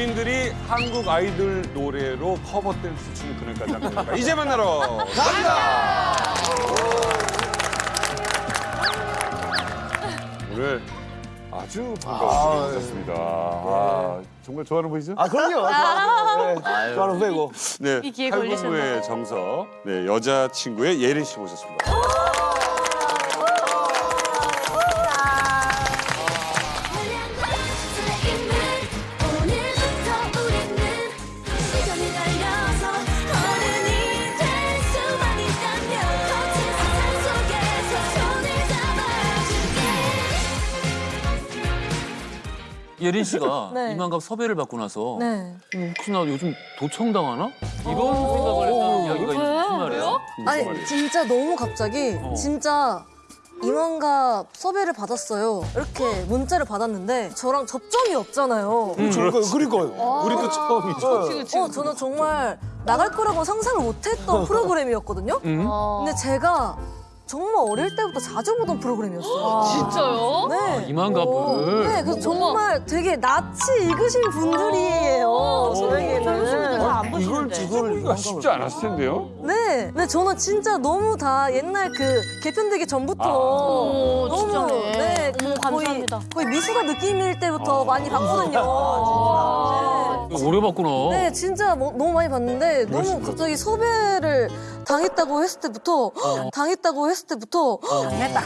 본인들이 한국 아이돌 노래로 커버 댄스 추는 그날까지 할 거니까 이제 만나러 갑니다. 오늘 아주 반가운 분이 오셨습니다. 아, 정말 좋아하는 분이죠? 아 그럼요. 네, 좋아하는 후배고. 네, 이 기회 걸리셨나요? 정석, 네, 여자 친구의 예린 씨 모셨습니다. 예린 씨가 네. 이만갑 섭외를 받고 나서 네. 음, 혹시 나 요즘 도청당하나? 이런 생각을 했다는 이야기가 있단 말이에요. 아니 진짜 너무 갑자기 어. 진짜 이만갑 섭외를 받았어요. 이렇게 문자를 받았는데 저랑 접점이 없잖아요. 그러니까 그러니까요. 우리도 처음이죠. 어, 저는 정말 나갈 거라고 상상을 못했던 프로그램이었거든요. 음? 근데 제가 정말 어릴 때부터 자주 보던 프로그램이었어요. 진짜요? 네. 이만갑을. 네, 그래서 정말 되게 낯이 익으신 분들이에요. 저에게는. 안 이걸 보시는데. 이걸 쉽지 않았을 텐데요. 네, 근데 저는 진짜 너무 다 옛날 그 개편되기 전부터 오, 너무 진짜네. 네, 그 어머, 거의 감사합니다. 거의 미숙아 느낌일 때부터 많이 봤거든요. 네. 오래 봤구나. 네, 진짜 뭐- 너무 많이 봤는데 너무 갑자기 섭외를 당했다고 했을 때부터 당했다고 했을 때부터 당했다.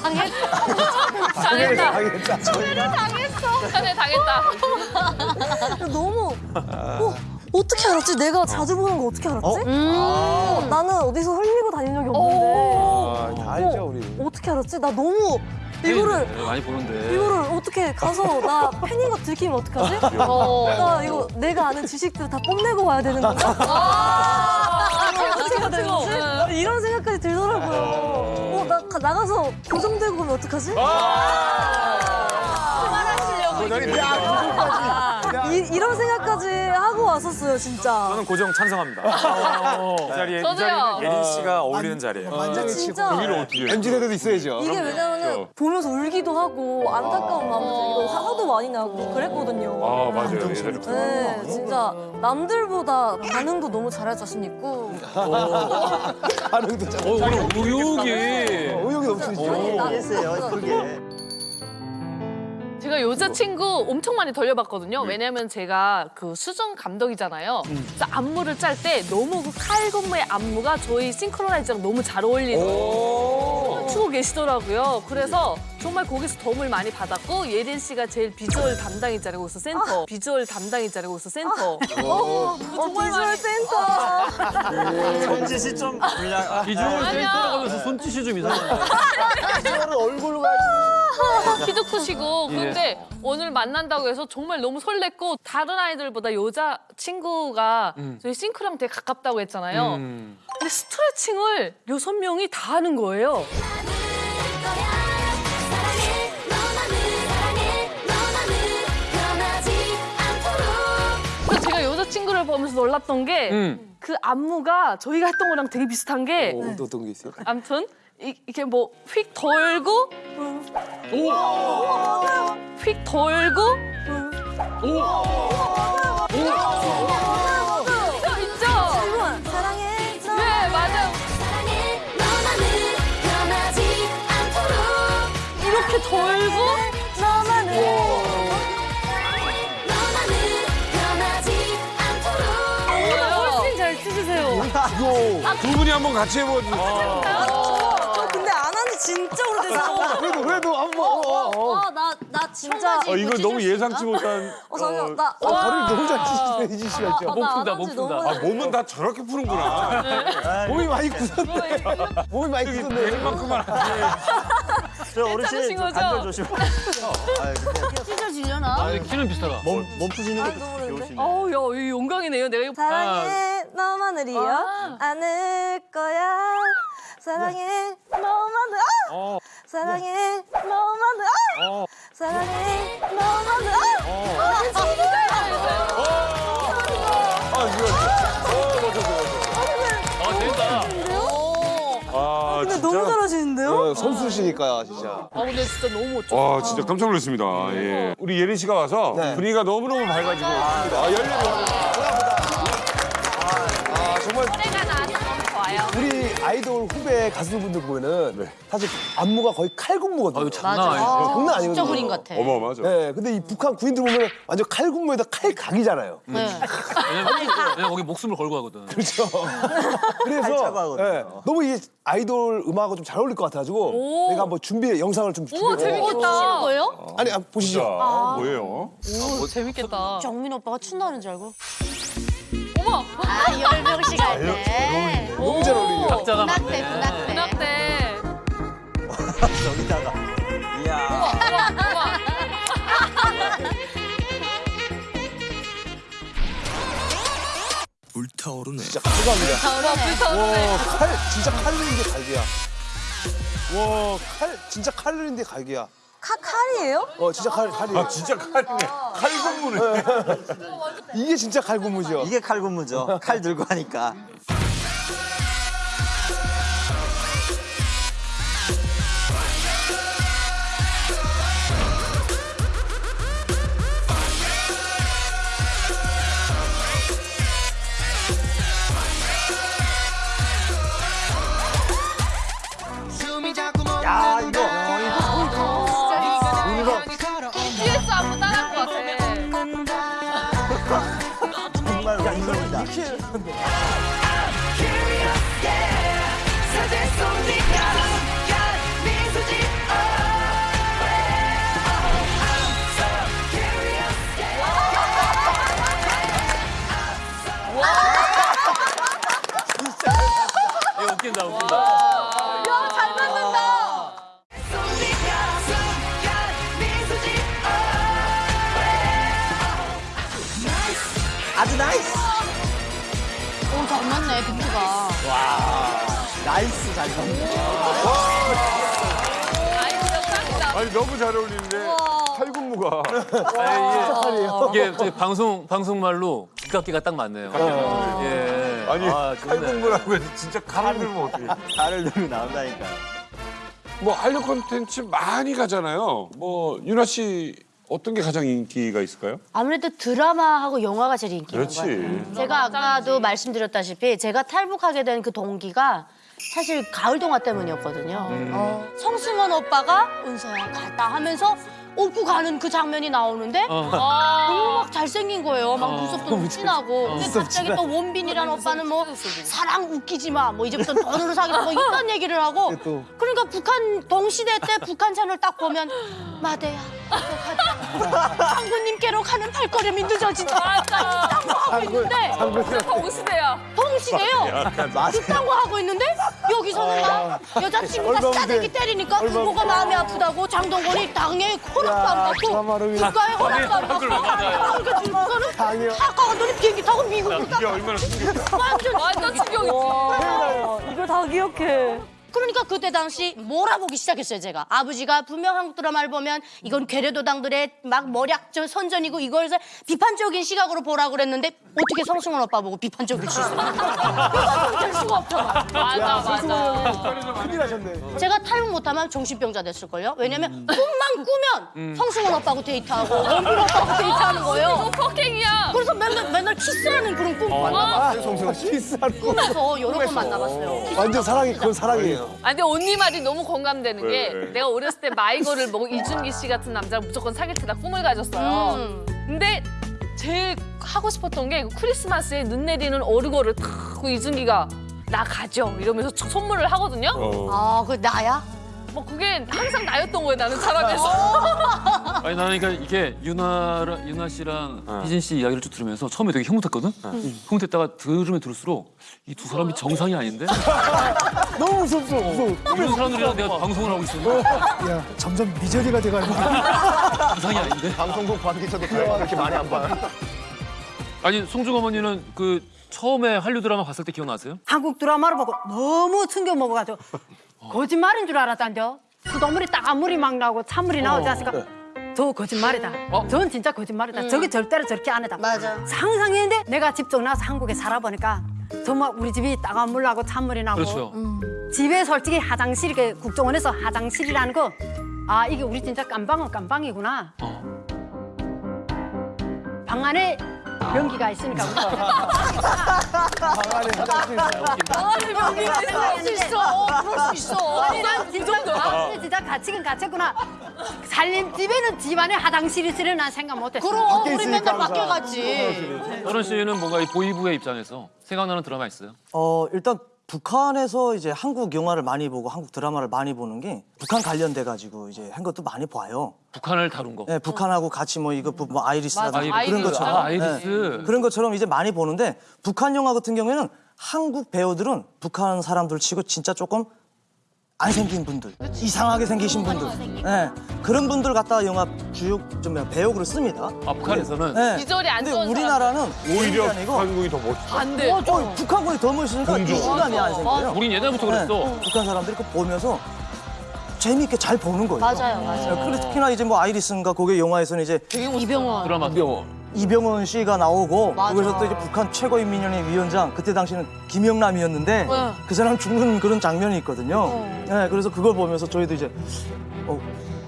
당했다. 당했어. 전에 당했다. 너무 어, 어떻게 알았지? 내가 자주 보는 거 어떻게 알았지? 음. 어, 나는 어디서 흘리고 다닌 적이 없는데 아, 다 알죠 우리. 어떻게 알았지? 나 너무 이거를 네, 많이 보는데. 이거를 어떻게 가서 나 팬인 거 들키면 어떡하지? 어. 나 이거 내가 아는 지식들 다 뽐내고 와야 되는 건가? 아, 어떻게 해야? 이런 생각까지 들더라고요. 어, 나 가- 나가서 고정되고 오면 어떡하지? 이, 이런 생각까지 하고 왔었어요, 진짜. 저는 고정 찬성합니다. 이 자리에 이 저도요. 자리는 예린 씨가 어울리는 자리예요. 만장이 진짜. 여기를 어떻게 해? MZ 세대도 있어야죠. 이게 왜냐면은 보면서 울기도 하고 안타까운 마음도 들고 화도 많이 나고 그랬거든요. 아, 맞아요. 예전에. 네, 진짜 남들보다 반응도 너무 잘할 자신 있고 반응도 잘. 어, 오늘 의욕이. 의욕이 넘치시죠. 아니, 나- 제가 여자친구 엄청 많이 돌려봤거든요. 왜냐면 제가 그 수중 감독이잖아요. 그래서 안무를 짤 때 너무 그 칼군무의 안무가 저희 싱크로나이즈랑 너무 잘 어울리는 추고 계시더라고요. 그래서 정말 거기서 도움을 많이 받았고 예린 씨가 제일 비주얼 담당이잖아요. 거기서 센터. 비주얼 담당이잖아요. 거기서 센터. 어, 어, 비주얼 센터. 손짓이 좀 불량. 비주얼 아니야. 센터라면서 손짓이 좀 이상한데. 비주얼은 얼굴로 가야지. 키도 크시고 근데 오늘 만난다고 해서 정말 너무 설렜고 다른 아이들보다 여자 친구가 저희 싱크랑 되게 가깝다고 했잖아요. 음. 근데 스트레칭을 여섯 명이 다 하는 거예요. 그래서 제가 여자 친구를 보면서 놀랐던 게그 음. 안무가 저희가 했던 거랑 되게 비슷한 게 어, 또 어떤 게 있어요? 아무튼 이, 이렇게 뭐 휙 돌고 휙 돌고 있죠? 있죠 사랑해. 네 맞아요. 사랑해 너만을 변하지 않도록. 이렇게 돌고? 너만을. 너만을. 변하지 않도록 훨씬 잘 치시세요. 두 분이 한번 같이 한지 진짜 오래돼서. 그래도 그래도 한번. 어, 어, 어. 아, 나, 나 진짜. 어, 이거 너무 예상치 못한. 어, 잠시만, 어, 나. 아, 다리를 너무 잘 치시네 이지 씨가 아, 진짜. 못나 푼다, 안못 푼다. 아, 몸은 다 저렇게 푸는구나. 몸이 많이 굳었네. 몸이 많이 굳었네. 하지. 저 어르신 괜찮으신 저 거죠? 관절 조심. 찢어지려나? 아, 키는 비슷하다. 몸, 몸 푸시는 아, 모르는데? 배우시네. 어우 야, 이 영광이네요. 내가 이거 사랑해, 너만을이요. 아. 안을 거야. 사랑해, 너만을. 아! 사랑해, 너만을. 아! 사랑해, 너만을. 아! 아, 진짜. 아, 이거. 어, 맞아, 맞아. 아, 된다. 아, 근데 진짜 너무 잘하시는데요? 어, 선수시니까 진짜. 아 근데 진짜 너무 멋져. 와 진짜 깜짝 놀랐습니다. 예. 우리 예린 씨가 와서 네. 분위기가 너무너무 밝아지고 아, 열렬히 아이돌 후배 가수분들 보면은 사실 안무가 거의 칼군무거든요. 아유 장난 아니죠. 장난 아니거든요. 진짜 그림 같아. 어마어마하죠. 네, 근데 이 북한 구인들 보면 완전 칼군무에다 칼각이잖아요. 네. 왜냐면, 왜냐면 거기 목숨을 걸고 하거든. 그렇죠. 그래서. 네, 너무 이 아이돌 음악하고 좀 잘 어울릴 것 같아가지고 내가 한번 준비 영상을 좀 준비. 우와 재밌겠다. 치는 거예요? 아니 아, 보시죠. 자, 뭐예요? 오 재밌겠다. 정민 오빠가 춘다는 줄 알고. 아, 열명씩 할 때. 너무 잘 어울리죠. 각자가 분학대, 맞네. 분학대. 문학 때. 여기다가. 이야. 우와 우와. 진짜 감사합니다. 우와 불타오르네. 와, 칼 진짜 칼인데 갈기야. 와, 칼 진짜 칼인데 갈기야. 칼 칼이에요? 어, 진짜 칼 칼이에요. 아 진짜 칼이네. 칼군무네. 이게 진짜 칼군무죠. 이게 칼군무죠. 칼 들고 하니까. 야 이거 이거 웃긴다 웃긴다. 비트가. nice 잘 짱이다. 아니 너무 잘 어울리는데 칼군무가. 아, 이게, 이게 저희 방송 방송 말로 기각기가 딱 맞네요. 예. 아니 아, 좋네. 칼군무라고 해서 진짜 칼을 들면 어떻게? 칼을 들고 나온다니까. 뭐 한류 콘텐츠 많이 가잖아요. 뭐 유나 씨 어떤 게 가장 인기가 있을까요? 아무래도 드라마하고 영화가 제일 인기 있는 것 같아요. 그렇지. 제가 아까도 말씀드렸다시피 제가 탈북하게 된 그 동기가 사실 가을 동화 때문이었거든요. 어, 성승원 오빠가 은서야 갔다 하면서 업고 가는 그 장면이 나오는데 어. 너무 막 잘생긴 거예요. 막 무섭고 진하고. 근데 갑자기 또 원빈이라는 오빠는 뭐 사랑 웃기지 마. 뭐 이제부터 돈으로 사귀라 뭐 이딴 얘기를 하고. 또. 그러니까 북한 동시대 때 북한 채널 딱 보면 마대야. 장군님께로 가는 발걸음이 늦어진다. 맞아. 딴거 하고 있는데 동시대야. 동시대요. 그딴 거 하고 있는데 여기서는 막 여자친구가 싸대기. 때리니까 부모가 마음이 아프다고 장동건이 당에 허락 도안 야, 받고 드라마를 국가에 허락도 안 받고 그걸 맞아요. 그러니까 중국어는 당해요. 아까 갔더니 비행기 타고 미국으로 이게 얼마나 충격. 완전 완전 충격이지. 와, 이걸 다 기억해. 그러니까 그때 당시 몰아보기 시작했어요 제가 아버지가 분명 한국 드라마를 보면 이건 괴뢰도당들의 막 머략 선전이고 이걸 비판적인 시각으로 보라고 그랬는데 어떻게 성승원 오빠 보고 비판적일 수 있어요 그러니까 될 수가 없잖아 맞아 맞아. 큰일 나셨네. 제가 탈북 못하면 정신병자 됐을걸요 왜냐면 꿈만 꾸면 성승원 오빠하고 데이트하고 원빈 오빠하고 데이트하는 거예요 너 폭행이야. 그래서 맨날 맨날 키스하는 그런 꿈 아, 만나봤어요 송승헌 씨. 키스하는 거. 꿈에서 여러 번 만나봤어요 완전 사랑이 그건 사랑이에요. 아 근데 언니 말이 너무 공감되는 게 네. 내가 어렸을 때 마이거를 보고 이준기 씨 같은 남자를 무조건 사귈 테다 꿈을 가졌어요. 음. 근데 제일 하고 싶었던 게그 크리스마스에 눈 내리는 어르거를 탁그 이준기가 나 가죠 이러면서 촥 선물을 하거든요. 어. 아, 그 나야? 뭐 그게 항상 나였던 거예요 나는 사람에서. 아니 나는 그러니까 이게 유나 유나 씨랑 희진 씨 이야기를 쭉 들으면서 처음에 되게 흐뭇했거든. 흐뭇했다가 들으면 들을수록 이 두 사람이 정상이 아닌데 너무 무섭어. 무서워. 이런 사람들이랑 내가 방송을 하고 있었는데 야, 점점 미저리가 돼가지고. 정상이 아닌데. 방송국 관계자도 그렇게 많이 안 봐요. 아니 송중 어머니는 그 처음에 한류 드라마 봤을 때 기억나세요? 한국 드라마를 보고 너무 충격 먹어가지고 거짓말인 줄 알았단요. 수돗물이 딱 물이 막 나오고 찬물이 나오지 않습니까? 저 거짓말이다. 어? 전 진짜 거짓말이다. 저게 절대로 저렇게 안 했다. 맞아. 상상했는데 내가 집중 나서 한국에 살아보니까 정말 우리 집이 따가운 물 나고 찬물이 나고 그렇죠. 집에 솔직히 화장실 이렇게 국정원에서 화장실이라는 거 아 이게 우리 진짜 깜방은 깜방이구나. 방 안에 변기가 있으니까 우리가 방 안에 화장실. 아니 명기가 있을 수 있어. 그럴 수 있어. 아니 난 진짜 아, 진짜 갇히긴 갇혔구나. 살림 집에는 집안에 화장실이 있으려 난 생각 못했어. 그럼 우리 맨날 항상. 바뀌어갔지. 서른 씨는 뭔가 이 보위부의 입장에서 생각나는 드라마 있어요? 어 일단 북한에서 이제 한국 영화를 많이 보고 한국 드라마를 많이 보는 게 북한 관련돼 가지고 이제 한 것도 많이 봐요. 북한을 다룬 거. 네, 북한하고 같이 뭐 이거 부- 뭐 아이리스라든지 맞아, 그런 아이리스. 것처럼 아, 아이리스. 네, 그런 것처럼 이제 많이 보는데 북한 영화 같은 경우에는 한국 배우들은 북한 사람들 치고 진짜 조금 안 생긴 분들, 이상하게 생기신 분들, 네, 그런 분들 갖다가 영화 주역 좀 배역으로 씁니다. 아, 북한에서는? 네. 비주얼이 안 근데 좋은 우리나라는 오히려 한국이 더 멋있어. 안 돼. 어, 어, 북한군이 더 멋있으니까 이 시간이 안 생겨요. 우린 예전부터 네, 그랬어. 북한 사람들이 그거 보면서 재미있게 잘 보는 거예요. 맞아요, 맞아요. 네, 그리고 특히나 이제 뭐 아이리스인가 거기 영화에서는 이제 이병헌. 드라마. 이병헌 씨가 나오고 맞아. 거기서 또 이제 북한 최고인민연회 위원장 그때 당시는 김영남이었는데 네. 그 사람 죽는 그런 장면이 있거든요. 네, 그래서 그걸 보면서 저희도 이제 어,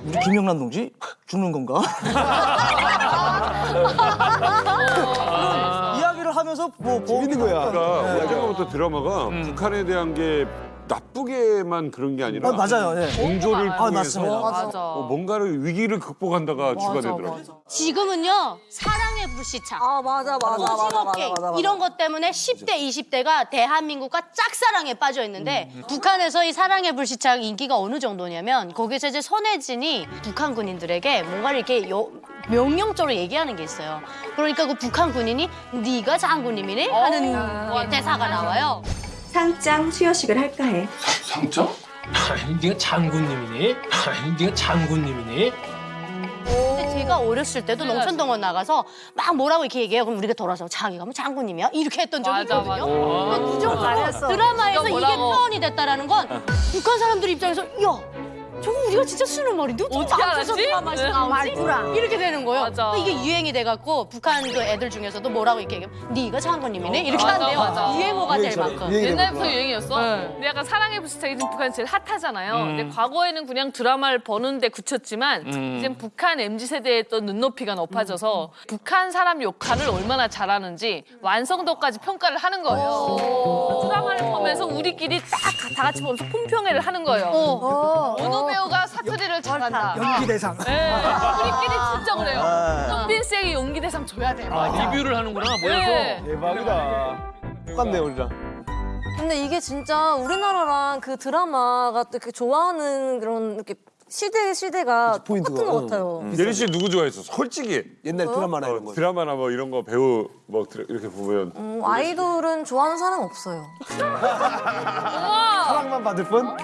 우리 김영남 동지 죽는 건가? 이야기를 하면서 뭐 재밌는 거야. 그러니까 예전부터 드라마가 북한에 대한 게 나쁘게만 그런 게 아니라 어, 맞아요. 네. 공조를 아, 통해서 맞습니다. 맞아. 어, 뭔가를 위기를 극복한다가 주가 되더라고요. 지금은요 사랑의 불시착. 아 맞아 맞아 맞아 맞아 오징어게임 맞아, 맞아. 이런 것 때문에 10대, 20대가 대한민국과 짝사랑에 빠져 있는데 북한에서 이 사랑의 불시착 인기가 어느 정도냐면 거기서 이제 손혜진이 북한 군인들에게 뭔가를 이렇게 여- 명령적으로 얘기하는 게 있어요. 그러니까 그 북한 군인이 네가 장군님이네 하는 대사가 나와요. 상장 수여식을 할까 해. 상장? 아니 네가 장군님이니? 아니 네가 장군님이니? 근데 제가 어렸을 때도 농촌동원 나가서 막 뭐라고 이렇게 얘기해요. 그럼 우리가 돌아서 자기가 뭐 장군님이야? 이렇게 했던 적이 맞아, 있거든요. 맞아. 근데 그 정도로 잘했어. 드라마에서 이게. 표현이 됐다라는 건 북한 사람들 입장에서 야 저거 우리가 진짜 쓰는 말인데 어떻게 알았지? 드라마에서 네. 이렇게 되는 거예요. 맞아. 근데 이게 유행이 돼갖고 북한 그 애들 중에서도 뭐라고 이렇게 얘기하면 네가 장군님이네 이렇게 맞아, 한대요. 맞아. 유행어가 될. 만큼. 옛날부터. 유행이었어. 네. 근데 약간 사랑의 불시착이 지금 북한 제일 핫하잖아요. 음. 근데 과거에는 그냥 드라마를 버는데 그쳤지만 음. 이제 북한 MZ 세대의 또 눈높이가 높아져서 북한 사람 욕하를 얼마나 잘하는지 완성도까지 평가를 하는 거예요. 드라마를 보면서 우리끼리 딱 다 같이 보면서 품평회를 하는 거예요. 어. 어느 배우가 사투리를 잘한다. 연기 대상. 네, 우리끼리 진짜 그래요. 아. 현빈 씨에게 연기 대상 줘야 돼. 아, 리뷰를 하는구나, 모여서. 네. 대박이다. 똑같네 우리랑. 근데 이게 진짜 우리나라랑 그 드라마가 또 이렇게 좋아하는 그런 이렇게 시대 시대가 포인트가, 똑같은 것 응. 같아요. 예리 씨 누구 좋아했어? 솔직히 옛날 드라마나 이런 어, 거. 드라마나 뭐 이런 거 배우 뭐 드- 이렇게 보면 음, 아이돌은 좋아하는 사람 없어요. 사랑만 받을 뿐.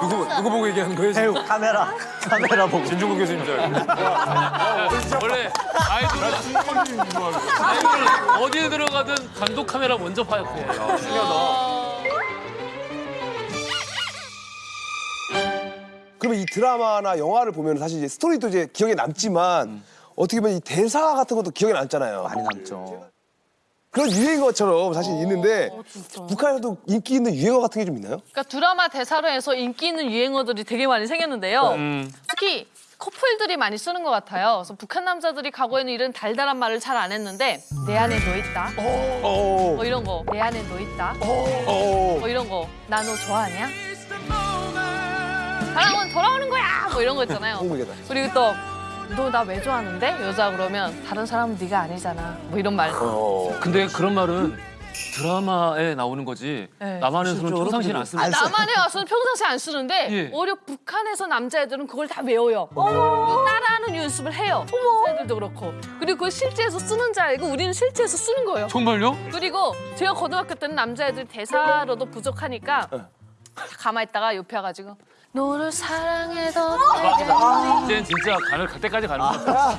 누구 누구 보고 얘기하는 거예요? 배우 카메라 카메라 보고 진중국 교수님 줄 알고. 원래 아이돌은 아이돌은 어디에 들어가든 감독 카메라 먼저 파악해. 그러면 이 드라마나 영화를 보면 사실 이제 스토리도 이제 기억에 남지만 어떻게 보면 이 대사 같은 것도 기억에 남잖아요. 많이 남죠. 그런 유행어처럼 사실 있는데 북한에도 인기 있는 유행어 같은 게 좀 있나요? 그러니까 드라마 대사로 해서 인기 있는 유행어들이 되게 많이 생겼는데요. 특히 커플들이 많이 쓰는 것 같아요. 그래서 북한 남자들이 과거에는 이런 달달한 말을 잘 안 했는데 내 안에 너 있다. 어. 뭐 이런 거. 내 안에 너 있다. 어. 뭐 이런 거. 나 너 좋아하냐? 사랑은 돌아오는 거야. 뭐 이런 거 있잖아요. 홍보기다. 그리고 또 너 나 왜 좋아하는데? 여자 그러면 다른 사람은 네가 아니잖아. 뭐 이런 말. 어. 근데 그런 말은 드라마에 나오는 거지. 네. 남한에서는 평상시에는 안 씁니다. 남한에 와서는 평상시에 안 쓰는데 예. 오히려 북한에서 남자애들은 그걸 다 외워요. 또 따라하는 연습을 해요. 애들도 그렇고. 그리고 그걸 실제에서 쓰는 줄 알고 우리는 실제에서 쓰는 거예요. 정말요? 그리고 제가 고등학교 때는 남자애들 대사로도 부족하니까 가만히 있다가 옆에 와가지고 너를 사랑해도 이제는 진짜 간을 갈 때까지 가는 거야.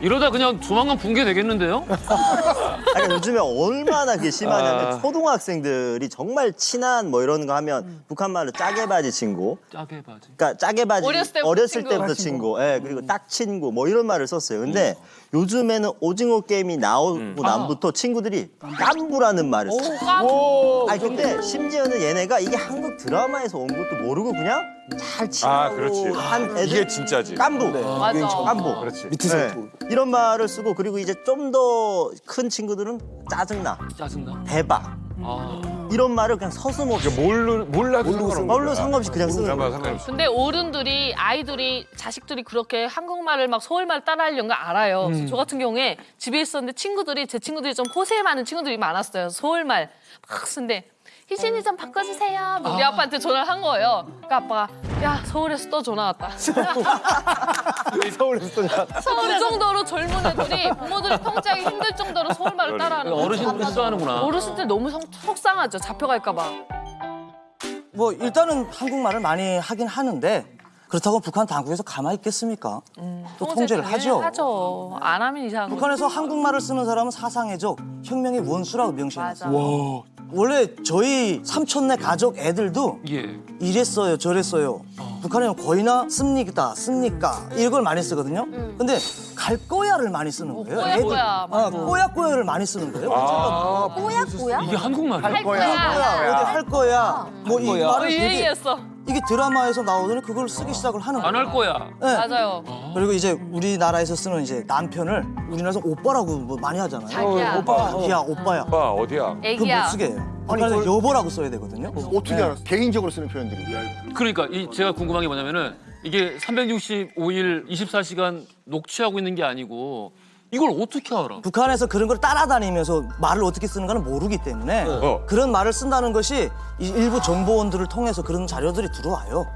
이러다 그냥 조만간 붕괴 되겠는데요? 아니, 요즘에 얼마나 그게 심하냐면 초등학생들이 정말 친한 뭐 이런 거 하면 북한 말로 짜게 바지 친구. 짜게 바지. 그러니까 짜게 바지 어렸을 때부터 어렸을 친구. 때부터 친구. 예, 그리고 딱 친구 뭐 이런 말을 썼어요. 근데 요즘에는 오징어 게임이 나오고 난부터 친구들이 깐부라는 말을 써. 깐부. 아니 근데 심지어는 얘네가 이게 한국 드라마에서 온 것도 모르고 그냥 잘 치고 아, 그렇지. 한 애들 이게 진짜지. 깐부. 맞아. 깐부. 그렇지. 밑에서 네. 이런 말을 쓰고 그리고 이제 좀 더 큰 친구들은 짜증나, 짜증나. 대박 아. 이런 말을 그냥 서슴없이 몰라 몰라도 뭘로 거야. 상관없이 그냥 쓰는. 상관없이. 근데 어른들이 아이들이 자식들이 그렇게 한국말을 막 서울말 따라하려는 거 알아요. 그래서 저 같은 경우에 집에 있었는데 친구들이 제 친구들이 좀 호세 많은 친구들이 많았어요. 서울말 막 쓰는데 희진이 좀 바꿔주세요. 우리 아 빠한테 전화를 한 거예요. 그러니까 아빠가 야 서울에서 또 전화 왔다. 서울에서 또 자- 그 정도로 젊은 애들이 부모들이 통제하기 힘들 정도로 서울말을 따라하는 거예요. 어르신들이 싫어하는구나. 어르신들 너무 성- 속상하죠. 잡혀갈까 봐. 뭐 일단은 한국말을 많이 하긴 하는데 그렇다고 북한 당국에서 가만히 있겠습니까? 또 통제를 하죠. 하죠. 안 하면 이상한 거. 북한에서 한국말을 쓰는 사람은 사상해적, 혁명의 원수라고 명시해놨어요. 원래 저희 삼촌네 가족 애들도 예. 이랬어요, 저랬어요. 북한에는 거의나 씁니까, 씁니까 이걸 많이 쓰거든요. 근데 갈 거야를 많이 쓰는 거예요. 꼬야, 애들. 꼬야, 아, 맞아. 꼬야 꼬야를 많이 쓰는 거예요. 아, 꼬야 꼬야? 이게 한국말이야? 할 거야. 꼬야, 어디 할 거야. 뭐이 거야. 어, 말을 되게 이게 드라마에서 나오더니 그걸 쓰기 시작을 하는 거예요. 안 할 거야. 네. 맞아요. 그리고 이제 우리나라에서 쓰는 이제 남편을 우리나라에서 오빠라고 뭐 많이 하잖아요. 자기야. 오빠, 자기야, 오빠야. 오빠 어디야? 그거 애기야. 못 쓰게 해요. 북한에서 여보라고 써야 되거든요. 어떻게 알아? 개인적으로 쓰는 표현들이. 그러니까 이 제가 궁금한 게 뭐냐면은 이게 365일 24시간 녹취하고 있는 게 아니고 이걸 어떻게 알아? 북한에서 그런 걸 따라다니면서 말을 어떻게 쓰는가는 모르기 때문에 어. 그런 말을 쓴다는 것이 이 일부 정보원들을 통해서 그런 자료들이 들어와요.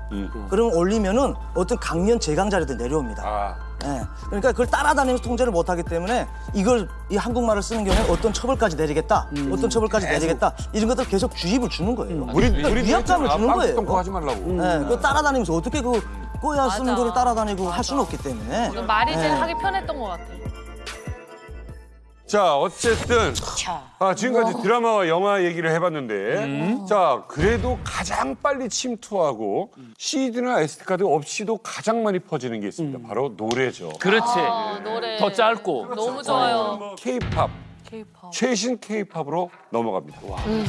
그럼 올리면은 어떤 강연 재강자리들 내려옵니다. 아, 예. 그러니까 그걸 따라다니면서 통제를 못하기 때문에 이걸 이 한국말을 쓰는 경우에 어떤 처벌까지 내리겠다, 어떤 처벌까지 내리겠다 이런 것들 계속 주입을 주는 거예요. 우리 그러니까 우리 위압감을 주는 거예요. 하지 말라고. 예, 그거 따라다니면서 어떻게 그 꼬야 쓰는 맞아. 거를 따라다니고 할 수는 없기 때문에 말이 제일 예. 하기 편했던 것 같아. 자, 어쨌든 아, 지금까지 드라마와 영화 얘기를 해봤는데 자, 그래도 가장 빨리 침투하고 CD나 SD 카드 없이도 가장 많이 퍼지는 게 있습니다. 바로 노래죠. 그렇지. 아, 노래. 더 짧고. 너무 좋아요. K-팝, K-pop. 최신 K-팝으로 넘어갑니다. 말량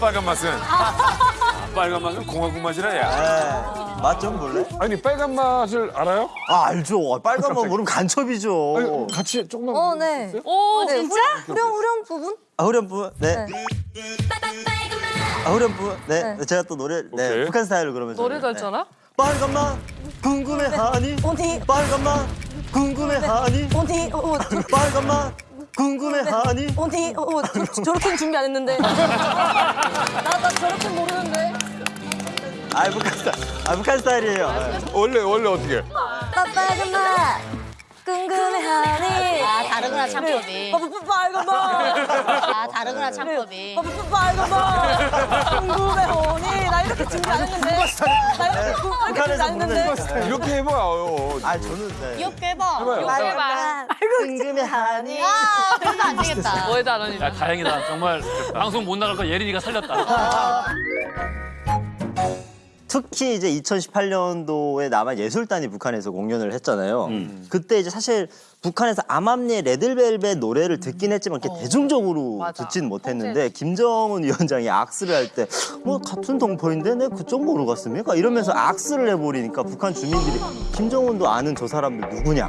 빨간 맛은. 아, 빨간 맛은 공화국 맛이라 야. 맛 좀 볼래? 아니 빨간 맛을 알아요? 아 알죠. 빨간 맛 모르면 간첩이죠. 아니, 같이 조금만. 어, 네. 오 네, 진짜? 후렴, 후렴 부분? 아 후렴부 네. 아 후렴부 네. 네. 제가 또 노래 네 오케이. 북한 스타일로 그러면서 노래 잘 네. 빨간 맛 궁금해하니 어디? 빨간 맛 궁금해하니 어디? 어, 어, 저, 빨간 맛 궁금해하니 어디? 어, 어, 저, 저렇게는 준비 안 했는데. 나, 나 저렇게 모르는데. 아 북한 스타일 아 북한 스타일이에요 네. 원래 원래 어떻게? 빨간 맛 궁금해하니. 아 다르구나 창법이. 빨간 맛. 아 다르구나 창법이. 빨간 맛 궁금해하니. 나 이렇게 준비 안 했는데. 나 이렇게 구- 이렇게 안 부르는 했는데. 이렇게 해봐요. 아 저는 네. 귀엽게 해봐. 해봐요. 빨간 맛. 궁금해하니. 아 그래도 안 되겠다. 뭐에도 안 하니? 야 다행이다. 정말 방송 못 나갈 거 예린이가 살렸다. 특히 이제 2018년도에 남한 예술단이 북한에서 공연을 했잖아요. 그때 이제 사실 북한에서 암암리의 레드벨벳 노래를 듣긴 했지만 이렇게 대중적으로 맞아. 듣진 못했는데 김정은 위원장이 악수를 할 때 뭐 같은 동포인데 내 그쪽 모르 갔습니까? 이러면서 악수를 해버리니까 북한 주민들이 김정은도 아는 저 사람들 누구냐?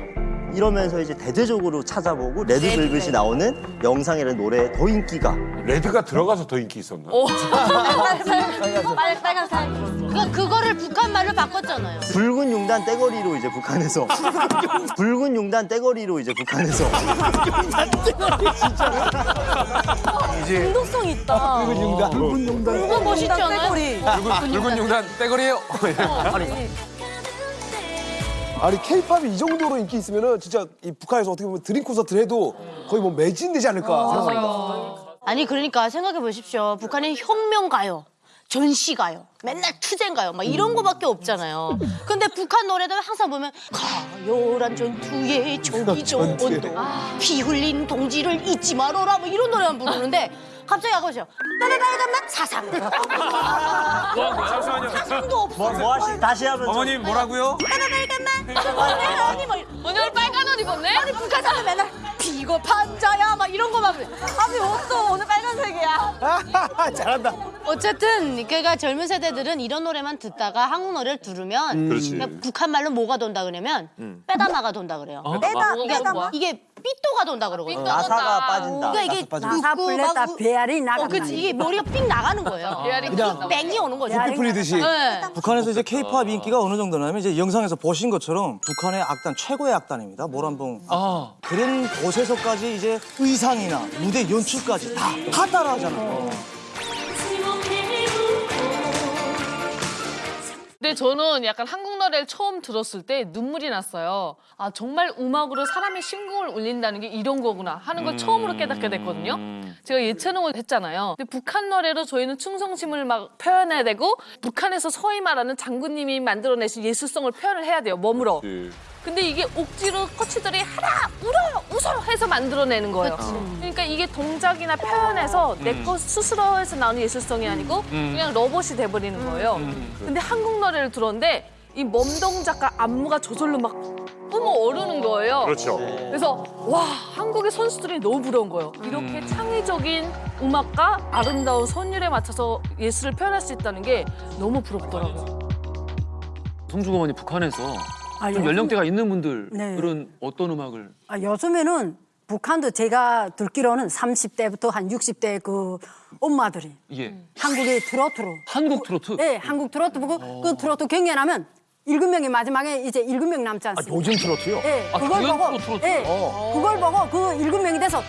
이러면서 이제 대대적으로 찾아보고 레드 벨벳이 나오는 영상이라는 노래에 더 인기가 레드가 들어가서 더 인기 있었나? 빨간 빨간 살. 그 그거를 북한 말로 바꿨잖아요. 붉은 용단 떼거리로 이제 북한에서 붉은 용단 떼거리로 이제 북한에서 중독성 있다. 용단. 붉은 용단. 그거 멋있지 않아요? 붉은 용단 떼거리에요. 아니 케이팝이 이 정도로 인기 있으면은 진짜 이 북한에서 어떻게 보면 드림 콘서트를 해도 거의 뭐 매진되지 않을까 생각합니다. 아니 그러니까 생각해 보십시오. 북한의 혁명 가요. 전시 가요. 맨날 투쟁 가요. 막 이런 거밖에 없잖아요. 근데 북한 노래들 항상 보면 가요란 전투에 적이 좋은도 피 흘린 동지를 잊지 말아라 뭐 이런 노래만 부르는데 갑자기 보세요. 빨간 맛 사상. 잠시만요. 사상도 없어. 뭐, 뭐 하시 다시 하면 어머님 뭐라고요? 빨간 맛. 아니 뭐 오늘 빨간 옷 입었네? 아니 북한 사람 맨날 비겁한 자야 막 이런 거만. 아니 옷도 오늘 빨간색이야. 잘한다. 어쨌든 그러니까 젊은 세대들은 이런 노래만 듣다가 한국 노래를 들으면 그렇지. 그냥 북한 말로 뭐가 돈다 그러냐면 빼다마가 돈다 그래요. 빼다 이게, 빼다. 이게 삐또가 돈다 그러거든요. 나사가 빠진다. 그러니까 이게 나사 우- 배알이 나간다. 어, 그치 이게 머리가 삑 나가는 거예요. 배알이 그냥 뺑이 오는 거죠. 피 풀리듯이. 네. 북한에서 이제 케이팝 인기가 어느 정도냐면 이제 영상에서 보신 것처럼 북한의 악단 최고의 악단입니다. 모란봉. 아 그런 곳에서까지 이제 의상이나 무대 연출까지 다, 다 따라하잖아요. 근데 저는 약간 한국 노래를 처음 들었을 때 눈물이 났어요. 아 정말 음악으로 사람의 심금을 울린다는 게 이런 거구나 하는 걸 처음으로 깨닫게 됐거든요. 제가 예체능을 했잖아요. 근데 북한 노래로 저희는 충성심을 막 표현해야 되고 북한에서 소위 말하는 장군님이 만들어내신 예술성을 표현을 해야 돼요. 몸으로. 근데 이게 억지로 코치들이 하라 울어 웃어 해서 만들어내는 거예요. 그러니까 이게 동작이나 표현에서 내것 스스로 해서 나오는 예술성이 아니고 그냥 로봇이 돼버리는 거예요. 근데 한국 노래를 들었는데 이몸 동작과 안무가 저절로 막 뿜어 오르는 거예요. 그렇죠. 그래서 와 한국의 선수들이 너무 부러운 거예요. 이렇게 창의적인 음악과 아름다운 선율에 맞춰서 예술을 표현할 수 있다는 게 너무 부럽더라고요. 송주어머니 북한에서 아, 좀 요즘- 연령대가 있는 분들 네. 은 어떤 음악을 아, 요즘에는 북한도 제가 듣기로는 30대부터 한 60대 그 엄마들이 예 한국의 트로트로 한국 트로트 네, 한국 트로트 보고 그 트로트 경연하면 일곱 명이 마지막에 이제 일곱 명 남지 않습니까? 요즘 트로트요? 네, 아, 그걸 보고 또 트로트? 네, 어. 그걸 보고 그 일곱 명이 돼서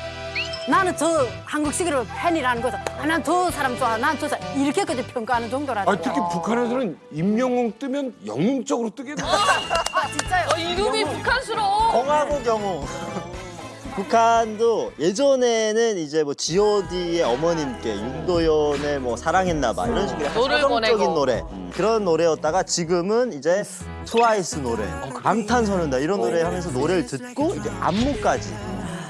나는 저 한국식으로 팬이라는 거죠. 아, 난 저 사람 좋아, 난 저 사람 이렇게까지 평가하는 정도라서. 아 특히 북한에서는 임영웅 뜨면 영웅적으로 뜨겠네. 아, 진짜요? 어, 이름이 북한스러워. 공화국 영웅. 북한도 예전에는 이제 뭐 G.O.D의 어머님께 윤도현의 뭐 사랑했나 봐 이런 식으로 약간 노래를 서정적인. 노래 그런 노래였다가 지금은 이제 트와이스 노래, 방탄소년단 이런 노래 하면서 노래를 듣고 이제 안무까지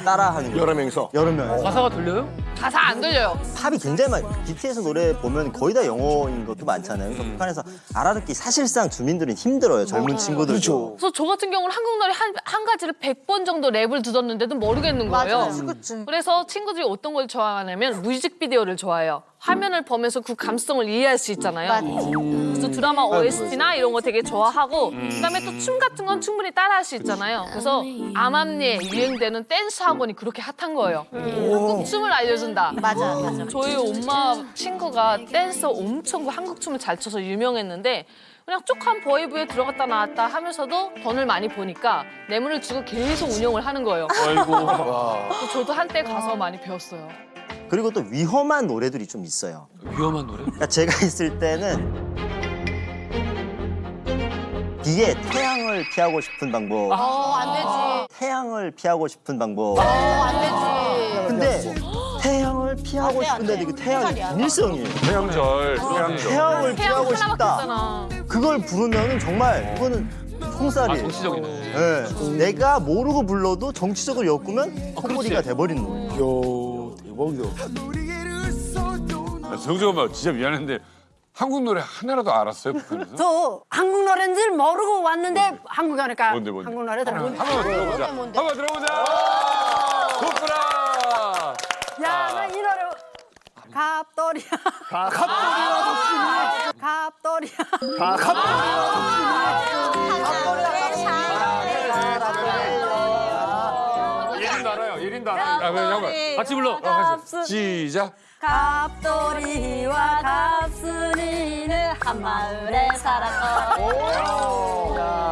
따라하는 거예요. 여러 명이서. 여러 명. 가사가 들려요? 가사 안 들려요. 팝이 굉장히 많 BTS 노래 보면 거의 다 영어인 것도 많잖아요. 그래서 북한에서 알아듣기 사실상 주민들은 힘들어요. 젊은 친구들도. 그래서 저 같은 경우는 한국 노래 한, 한 가지를 100번 정도 랩을 들었는데도 모르겠는 거예요. 맞아요. 그래서 친구들이 어떤 걸 좋아하냐면 뮤직비디오를 좋아해요. 화면을 보면서 그 감성을 이해할 수 있잖아요. 그래서 드라마 OST나 이런 거 되게 좋아하고 그다음에 또 춤 같은 건 충분히 따라할 수 있잖아요. 그래서 암암리에 유행되는 댄스 학원이 그렇게 핫한 거예요. 한국 춤을 알려준다. 맞아, 맞아. 저희 엄마 친구가 댄서 엄청 그 한국 춤을 잘 춰서 유명했는데 그냥 쪽한 보이브에 들어갔다 나왔다 하면서도 돈을 많이 버니까 뇌물을 주고 계속 운영을 하는 거예요. 아이고. 저도 한때 가서 많이 배웠어요. 그리고 또 위험한 노래들이 좀 있어요. 위험한 노래? 그러니까 제가 있을 때는 비에 태양을 피하고 싶은 방법. 어, 안 되지. 태양을 피하고 싶은 방법. 어, 안 되지. 근데 태양을 피하고 안 돼, 안 싶은데 돼. 그 태양이. 비밀성이에요. 태양절, 태양절. 태양을 태양 피하고 싶다. 그걸 부르면은 정말 이거는 총살이에요. 아, 정치적이네. 예. 내가 모르고 불러도 정치적으로 엮으면 콧소리가 돼버리는 거예요. 아, 정정 엄마 진짜 미안한데 한국 노래 하나라도 알았어요 북한에서? 저 한국 노래인 줄 모르고 왔는데 한국 하니까 뭔데, 뭔데? 한국 노래 들어. 한번 들어보자. 한번 들어보자. 좋구나. 야, 나 이 노래 갑돌이야. 갑돌이야. 예린도 알아요. 예린 도 알아요. 아, 그럼 잠깐. 같이 불러. 어, 같이. 시작. 갑돌이와 갑순이는 한 마을에 살았어.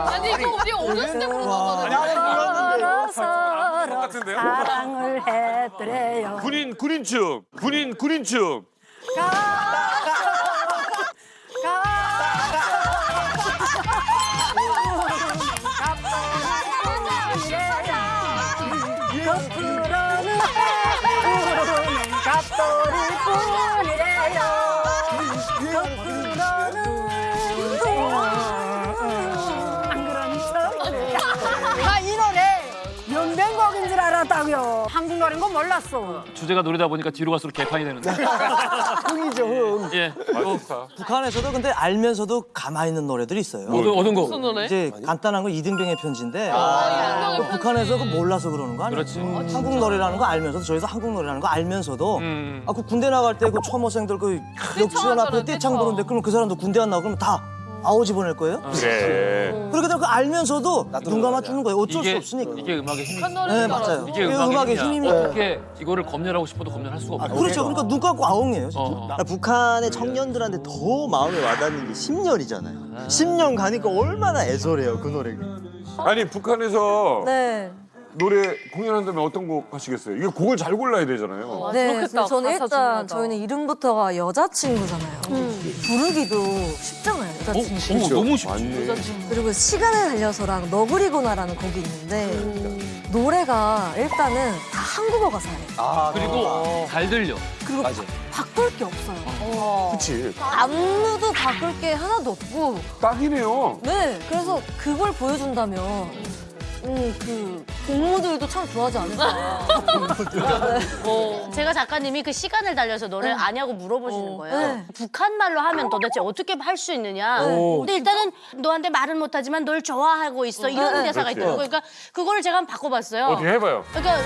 아니 이거 우리 어렸을 때 부르는 서로 똑같은데요? 사랑을 했더래요. 군인 군인춤. 군인 군인춤. 줄 알았다고요. 한국 노래인 거 몰랐어. 주제가 노래다 보니까 뒤로 갈수록 개판이 되는데. 흥이죠 흥. 예. 또 북한에서도 근데 알면서도 가만히 있는 노래들이 있어요. 어떤, 어떤 거? 무슨 노래? 이제 간단한 거 이등병의 편지인데 이등병의 그 북한에서 그 몰라서 그러는 거 아니에요? 그렇지. 한국 노래라는 거 알면서도 저희도 한국 노래라는 거 알면서도 음. 아 그 군대 나갈 때 그 초모생들 그 역치원 앞에 떼창하잖아, 떼창. 부르는데 그럼 그 사람도 군대 안 나고 그러면 다 아오지 보낼 거예요? 그래. 그렇게 되면 그 알면서도 눈 감아 주는 거예요. 어쩔 수 이게 없으니까. 이게 음악의 힘이. 한 노래 네. 맞아요. 이게 음악의. 힘입니다. 어떻게 이거를 검열하고 싶어도 검열할 수가 없어. 그렇죠. 그러니까 눈 감고 아웅이에요. 진짜. 어. 그러니까 북한의 청년들한테 더 마음에 와닿는 게 10년이잖아요. 10년 가니까 얼마나 애절해요, 그 노래가. 아니 북한에서 네. 노래 공연한다면 어떤 곡 하시겠어요? 이게 곡을 잘 골라야 되잖아요. 네, 그렇겠다. 저는 일단 중요하다. 저희는 이름부터가 여자친구잖아요. 부르기도 쉽잖아요, 여자친구. 어, 너무 쉽지. 맞네. 그리고 시간을 달려서랑 너구리구나라는 곡이 있는데 노래가 일단은 다 한국어 가사예요. 아 그리고 잘 들려. 그리고 바, 바꿀 게 없어요. 그치. 안무도 바꿀 게 하나도 없고 딱이네요. 네, 그래서 그걸 보여준다면 음, 그 동무들도 참 좋아하지 않을까. 네. 제가 작가님이 그 시간을 달려서 노래를 아냐고 물어보시는 거예요. 네. 북한 말로 하면 도대체 어떻게 할 수 있느냐. 근데 일단은 너한테 말은 못하지만 널 좋아하고 있어. 이런 네. 대사가 그렇지. 있더라고요. 그러니까 그거를 제가 한번 바꿔봤어요. 어떻게 해봐요? 그러니까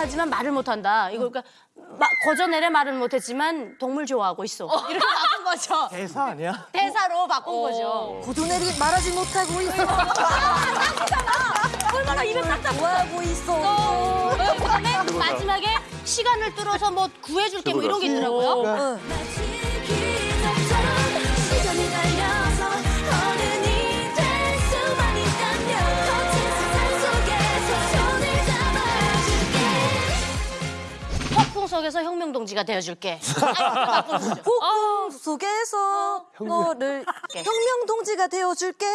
좋아하지만 말을 못한다. 이거 그러니까 마, 거저내래 말은 못했지만 동물 좋아하고 있어. 이렇게 바꾼 거죠. 대사 아니야? 대사로 바꾼 거죠. 고도내리 말하지 못하고 있어. 얼마나 입에 딱딱 좋아하고 있어. 그다음에 마지막에 시간을 뚫어서 뭐 구해줄게 뭐 이런 게 있더라고요. 응. 속에서 혁명 동지가 되어줄게. 폭풍 속에서 너를 혁명 동지가 되어줄게.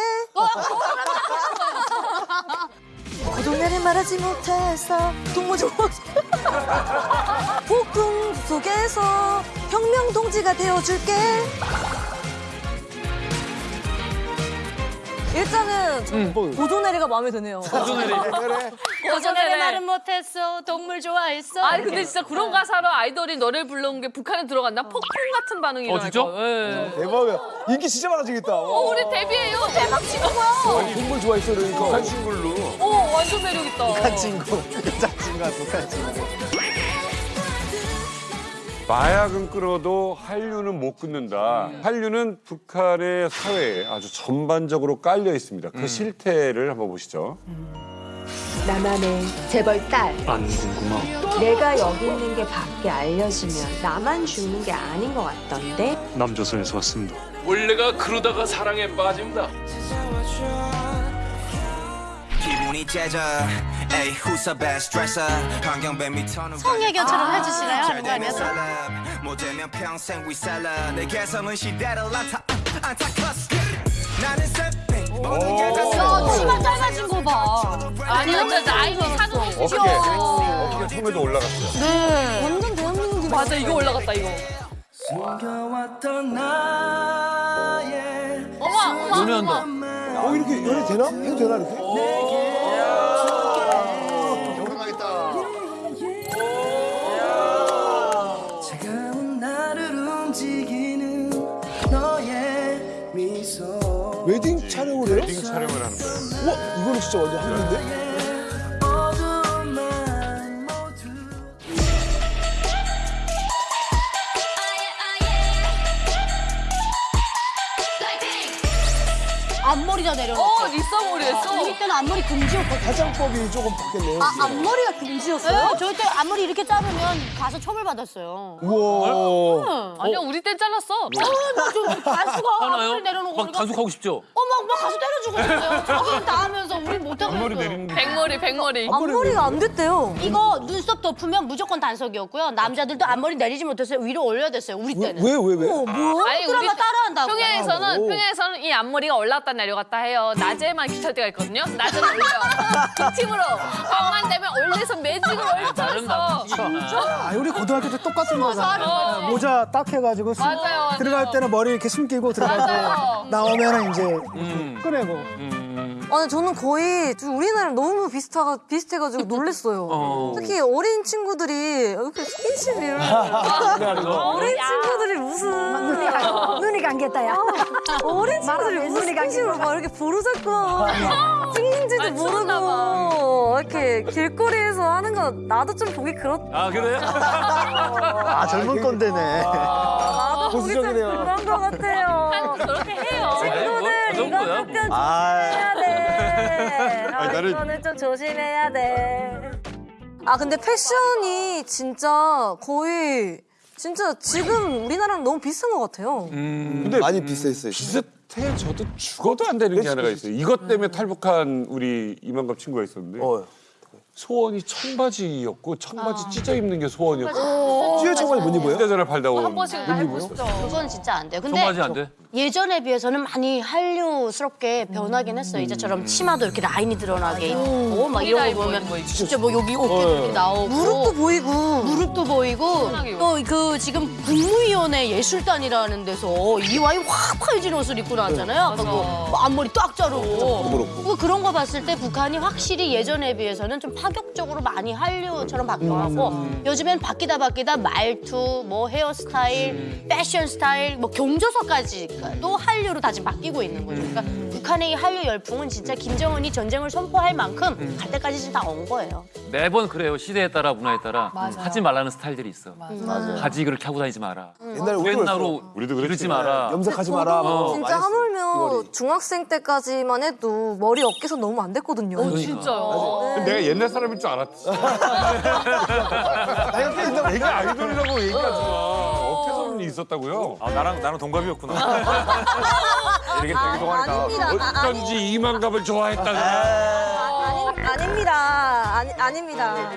고동네를 말하지 못해서 동무 좋아 폭풍 속에서 혁명 동지가 되어줄게 일단은 고조내리가 마음에 드네요 고전에 말은 못했어 동물 좋아했어 아니 근데 진짜 그런 가사로 아이돌이 노래를 불러온 게 북한에 들어갔나 폭풍 같은 반응이 어, 진짜? 일어날 거. 예. 대박이야. 인기 진짜 많아지겠다. 어 우리 데뷔해요 대박 치는 거야. 아니, 동물 좋아했어 그러니까. 북한 친구로. 어 완전 매력 있다. 북한 친구, 여자친구가 북한 친구. 마약은 끌어도 한류는 못 끊는다. 한류는 북한의 사회에 아주 전반적으로 깔려 있습니다. 그 실태를 한번 보시죠. 나만의 재벌 딸. 안 궁금하. 내가 여기 있는 게 밖에 알려지면 나만 죽는 게 아닌 것 같던데. 남조선에서 왔습니다. 원래가 그러다가 사랑에 빠집니다. 기분이 째져 에이 who's the best dresser 환경뱀이 터는 성애교처럼 해주시나요? 잘 하는 거 아니었어? 되면 평생 we celeb 내 개성은 시대를 안타 안타커스 나는 세핑 모든 야 치마 짧아진 거봐 아니 완전 나이도 사는 어깨, 어깨 처음에도 올라갔어요. 네 완전 대한민국이 맞아 이거 올라갔다 이거. 숨겨왔던 나의 어머 어머. 연애한다. 어 이렇게 연애 되나? 해도 되나 이렇게? 웨딩 촬영을 해요? 웨딩 촬영을 하는 거예요. 우와 이거는 진짜 완전 모두 앞머리다 내려놓고 어 리썸머리 했어. 우리 때는 앞머리 금지였거든 화장법이 조금 바뀌었네요. 아 앞머리가 금지였어요? 네, 저희 때 앞머리 이렇게 자르면 가서 처벌받았어요 우와. 아니야 우리 땐 잘랐어. 어나좀 가수가 하나요? 앞머리 내려놓고 막 단속하고 싶죠? 어 막 막 가수 때려주고 있어요 저기는 다 하면서 우린 못하고 있어요. 백머리 백머리. 앞머리가 안 됐대요 이거 눈썹 덮으면 무조건 단속이었고요 남자들도 앞머리 내리지 못했어요 위로 올려야 됐어요 우리 때는 왜 왜 왜? 어 뭐야? 아니 드라마 우리 따라한다고 평양에서는 오. 평양에서는 이 앞머리가 올랐다 내려갔다 해요. 낮 에만 기찰 때가 있거든요. 낮에는 올려. 기침으로 밤만 되면 올려서 매직을 다른 올려서. 아, 우리 고등학교 때 똑같은 거잖아. 맞아. 모자 딱 해가지고 수- 맞아요, 맞아요. 들어갈 때는 머리 이렇게 숨기고 들어가고 맞아요. 나오면 은 이제 음. 꺼내고. 음. 아니 저는 거의 좀 우리나라랑 너무 비슷하, 비슷해가지고 놀랬어요 어. 특히 어린 친구들이 이렇게 스킨십을 어린 친구들이 무슨 눈이 감겼다야. 어린 친구들이 무슨 스킨십을 막 이렇게 막 찍는지도 아, 모르고 이렇게 길거리에서 하는 거 나도 좀 보기 그렇 아 그래요? 아, 젊은 꼰대네. 나도 보기 좀. 그런 거 같아요 그렇게 해요. 친구들 그 이거? 약간 아, 조심해야 돼. 아, 나는- 이거는 좀 조심해야 돼. 아 근데 패션이 진짜 거의 진짜 지금 우리나라랑 너무 비슷한 것 같아요. 근데 많이 비슷했어요. 비슷해져도 죽어도 안 되는 게 하나가 있어요. 이것 때문에 탈북한 우리 이만갑 친구가 있었는데 어. 소원이 청바지였고 청바지 찢어 입는 게 소원이었고. 찌어. 청바지. 못 입어요? 휴대전화 팔다 온한 번씩 해보시죠. 그건 진짜 안 돼요. 근데 청바지 안 돼? 예전에 비해서는 많이 한류스럽게 변하긴 했어요. 이제처럼 치마도 이렇게 라인이 드러나게 입고. 막 이런 거 보면 진짜 뭐 여기 어깨도 이렇게 나오고. 무릎도 보이고. 무릎도 보이고. 또 그 지금 국무위원회 예술단이라는 데서 이와이 확 파여진 옷을 입고 나왔잖아요. 그리고 뭐 앞머리 딱 자르고. 그 그런 거 봤을 때 북한이 확실히 예전에 비해서는 좀 파 격적으로 많이 한류처럼 바뀌어가고 요즘엔 바뀌다 바뀌다 말투, 뭐 헤어스타일, 패션 스타일, 뭐 경조서까지 또 한류로 다 지금 바뀌고 있는 거죠. 그러니까 북한의 이 한류 열풍은 진짜 김정은이 전쟁을 선포할 만큼 갈 때까지 지금 다온 거예요. 매번 그래요. 시대에 따라 문화에 따라 맞아. 하지 말라는 스타일들이 있어. 맞아요. 바지 그렇게 하고 다니지 마라. 옛날에 우리도 옛날로 우리도 그랬지. 마라. 염색하지 마라. 어. 뭐 진짜. 하물며. 중학생 때까지만 해도 머리 어깨선 너무 안 됐거든요. 어, 진짜요. 내가 옛날 사람일 줄 알았지. 내가 아이돌이라고 얘기하지 마. 있었다고요? 아 나랑 나랑 동갑이었구나. 이렇게 되게 아, 동안이 나. 아닙니다. 아, 어쩐지 이만갑을 좋아했다가. 아니, 아닙니다. 아니, 아닙니다.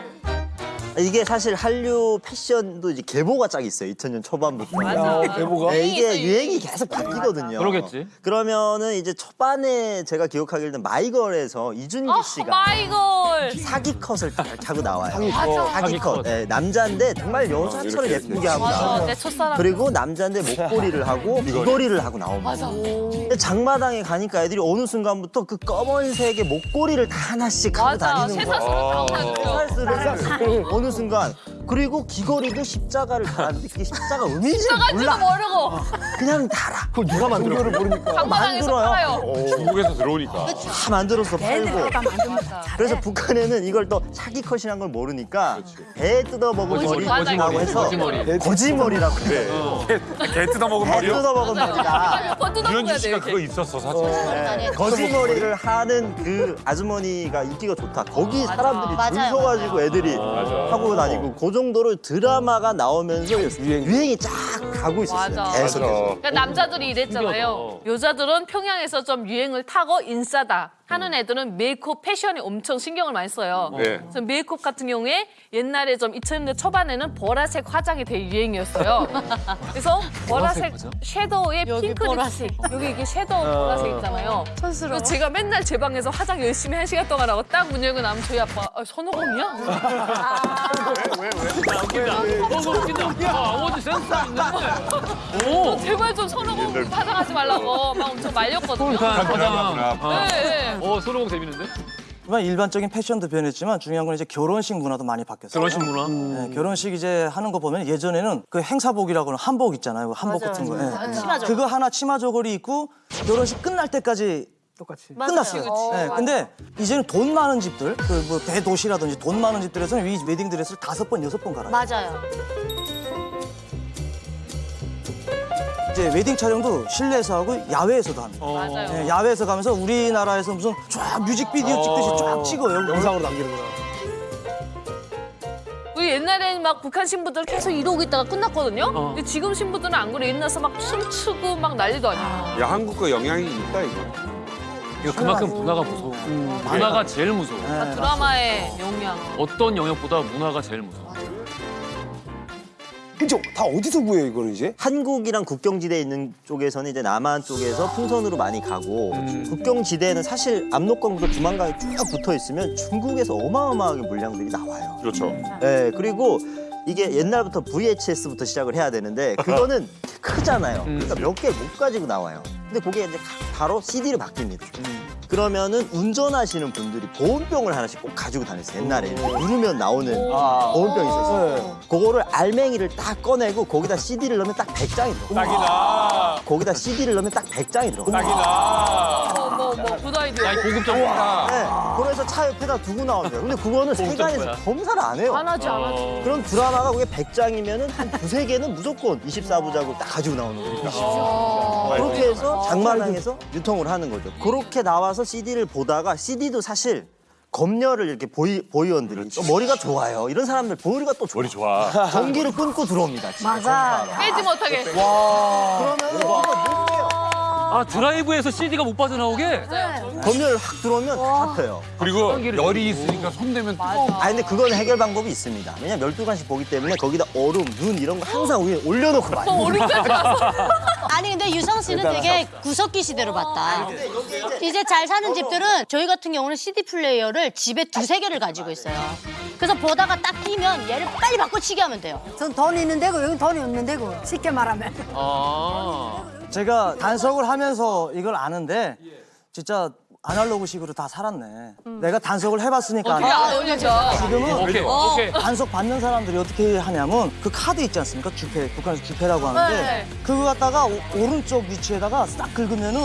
이게 사실 한류 패션도 이제 계보가 짝 있어요. 2000년 초반부터. 맞아. 어, 계보가? 네, 이게 유행이 계속 바뀌거든요. 그러겠지. 그러면은 이제 초반에 제가 기억하기로는 마이걸에서 이준기 어, 씨가 마이걸. 사기 컷을 딱 하고 나와요. 사기 컷. 사기 컷. 네, 남자인데 정말 여자처럼 이렇게 예쁘게 하고 맞아. 나와요. 내 첫사랑. 그리고 남자인데 목걸이를 하고 귀걸이를 하고 나옵니다. 맞아. 근데 장마당에 가니까 애들이 어느 순간부터 그 검은색의 목걸이를 다 하나씩 하고. 다니는 거야. 쇠사슬을 다 쇠사슬을 어느 순간 그리고 귀걸이도 십자가를 달았는데 그게 십자가 의미인지 몰라. 모르고. 그냥 달아. 그걸 누가 만들어? 모르니까. 만들어요. 팔아요. 중국에서 들어오니까. 다 만들어서 팔고. 그래서 북한에는 이걸 또 사기 컷이란 걸 모르니까 배 뜯어먹은 거짓- 머리라고. 해서 거짓머리. 거짓머리라고 네. 개 뜯어먹은 배 머리요? 뜯어먹은 머리다. 돼 씨가. 그거 있었어 사실. 네, 거짓머리를 하는 그 아주머니가 인기가 좋다. 거기 사람들이 줄. 서가지고 애들이 하고 다니고 그 정도로 드라마가 나오면서 유행 이 쫙 가고 있었어요. 맞아. 계속해서. 그러니까 남자들이 이랬잖아요. 여자들은 평양에서 좀 유행을 타고 인싸다 하는 애들은 메이크업 패션에 엄청 신경을 많이 써요. 네. 그래서 메이크업 같은 경우에 옛날에 좀 2000년대 초반에는 보라색 화장이 되게 유행이었어요. 그래서 보라색 섀도우에 핑크 립스틱 여기 이게 섀도우 보라색 있잖아요. 촌스러워. 그래서 제가 맨날 제 방에서 화장 열심히 한 시간 동안 하고 딱 문 열고 나면 저희 아빠 아, 손오공이야? 너무 웃긴다. 아, 아버지 센스 있네. 오. 제발 좀 손오공 화장하지 말라고 막 엄청 말렸거든요. 북한 화장. 네, 네. 어, 손오공 재밌는데? 하지만 일반적인 패션도 변했지만 중요한 건 이제 결혼식 문화도 많이 바뀌었어요. 결혼식 문화. 네, 결혼식 이제 하는 거 보면 예전에는 그 행사복이라고 하는 한복 있잖아요. 한복 같은 거. 예. 치마 저고리. 그거 하나 치마 저고리 입고 결혼식 끝날 때까지 똑같이. 끝났어요. 네, 근데 이제는 돈 많은 집들, 그 뭐 대도시라든지 돈 많은 집들에서는 이 웨딩 드레스를 다섯 번, 여섯 번 갈아요. 맞아요. 이제 웨딩 촬영도 실내에서 하고 야외에서도 합니다. 맞아요. 네, 야외에서 가면서 우리나라에서 무슨 쫙 뮤직비디오 찍듯이 쫙 찍어요. 영상으로 남기는구나. 우리 옛날에는 막 북한 신부들 계속 이러고 있다가 끝났거든요. 어. 근데 지금 신부들은 안 그래. 옛날서 막 춤추고 막 난리도 아니야. 야 한국과 영향이 있다 이거. 이거 그만큼 문화가 무서워. 문화가 제일 무서워. 아, 드라마의 영향. 어떤 영역보다 문화가 제일 무서워. 그죠? 다 어디서 구해요 이거는 이제? 한국이랑 국경지대에 있는 쪽에서는 이제 남한 쪽에서 풍선으로 많이 가고 국경지대에는 사실 압록강부터 두만강이 쭉 붙어 있으면 중국에서 어마어마하게 물량들이 나와요. 그렇죠. 네, 그리고 이게 옛날부터 VHS부터 시작을 해야 되는데 그거는 크잖아요. 그러니까 몇 개 못 가지고 나와요. 근데 그게 이제 바로 CD로 바뀝니다. 그러면은 운전하시는 분들이 보온병을 하나씩 꼭 가지고 다녔어요. 옛날에 누르면 나오는 보온병이 있었어요. 그거를 알맹이를 딱 꺼내고 거기다 CD를 넣으면 딱 100장이 들어가요. 딱이다. 거기다 CD를 넣으면 딱 100장이 들어가요. 딱이다. 뭐, 뭐, 뭐, 굿아이디어. 야, 이 고급 정보다. 네, 그래서 차 옆에다 두고 나옵니다. 근데 그거는 세간에서 거야. 검사를 안 해요. 안 하지, 안 하지. 그럼 드라마가 그게 100장이면은 한 두세 개는 무조건 24부작으로 딱 가지고 나오는 거니까. 그렇게 해서 장마당에서 유통을 하는 거죠. 그렇게 나와서 CD를 보다가 CD도 사실 검열을 이렇게 보이, 보이원들이 또 머리가 좋아요. 이런 사람들 머리가 또 좋아. 머리 좋아. 전기를 끊고 들어옵니다. 진짜 맞아. 빼지 못하게. 그러면 못 빼요. 아, 드라이브에서 CD가 못 빠져나오게? 검열 확 들어오면 다 잡혀요. 그리고 열이 있으니까 손 대면 뜨거워. 아 근데 그건 해결 방법이 있습니다. 왜냐면 12간씩 보기 때문에 거기다 얼음, 눈 이런 거 항상 위에 올려놓고 또 우리까지 가서. 아니 근데 유성 씨는 되게 구석기 시대로 봤다. 이제 잘 사는 집들은 저희 같은 경우는 CD 플레이어를 집에 두세 개를 가지고 있어요. 그래서 보다가 딱 끼면 얘를 빨리 바꿔치기 하면 돼요. 전 돈이 있는 데고 여기 돈이 없는 데고 쉽게 말하면. 아. 제가 단속을 하면서 이걸 아는데 진짜 아날로그식으로 다 살았네. 내가 단속을 해봤으니까 어떻게. 안 올려져? 지금은 오케이, 어. 오케이. 단속 받는 사람들이 어떻게 하냐면 그 카드 있지 않습니까? 주패, 북한에서 주패라고 하는데 네. 그거 갖다가 오, 오른쪽 위치에다가 싹 긁으면은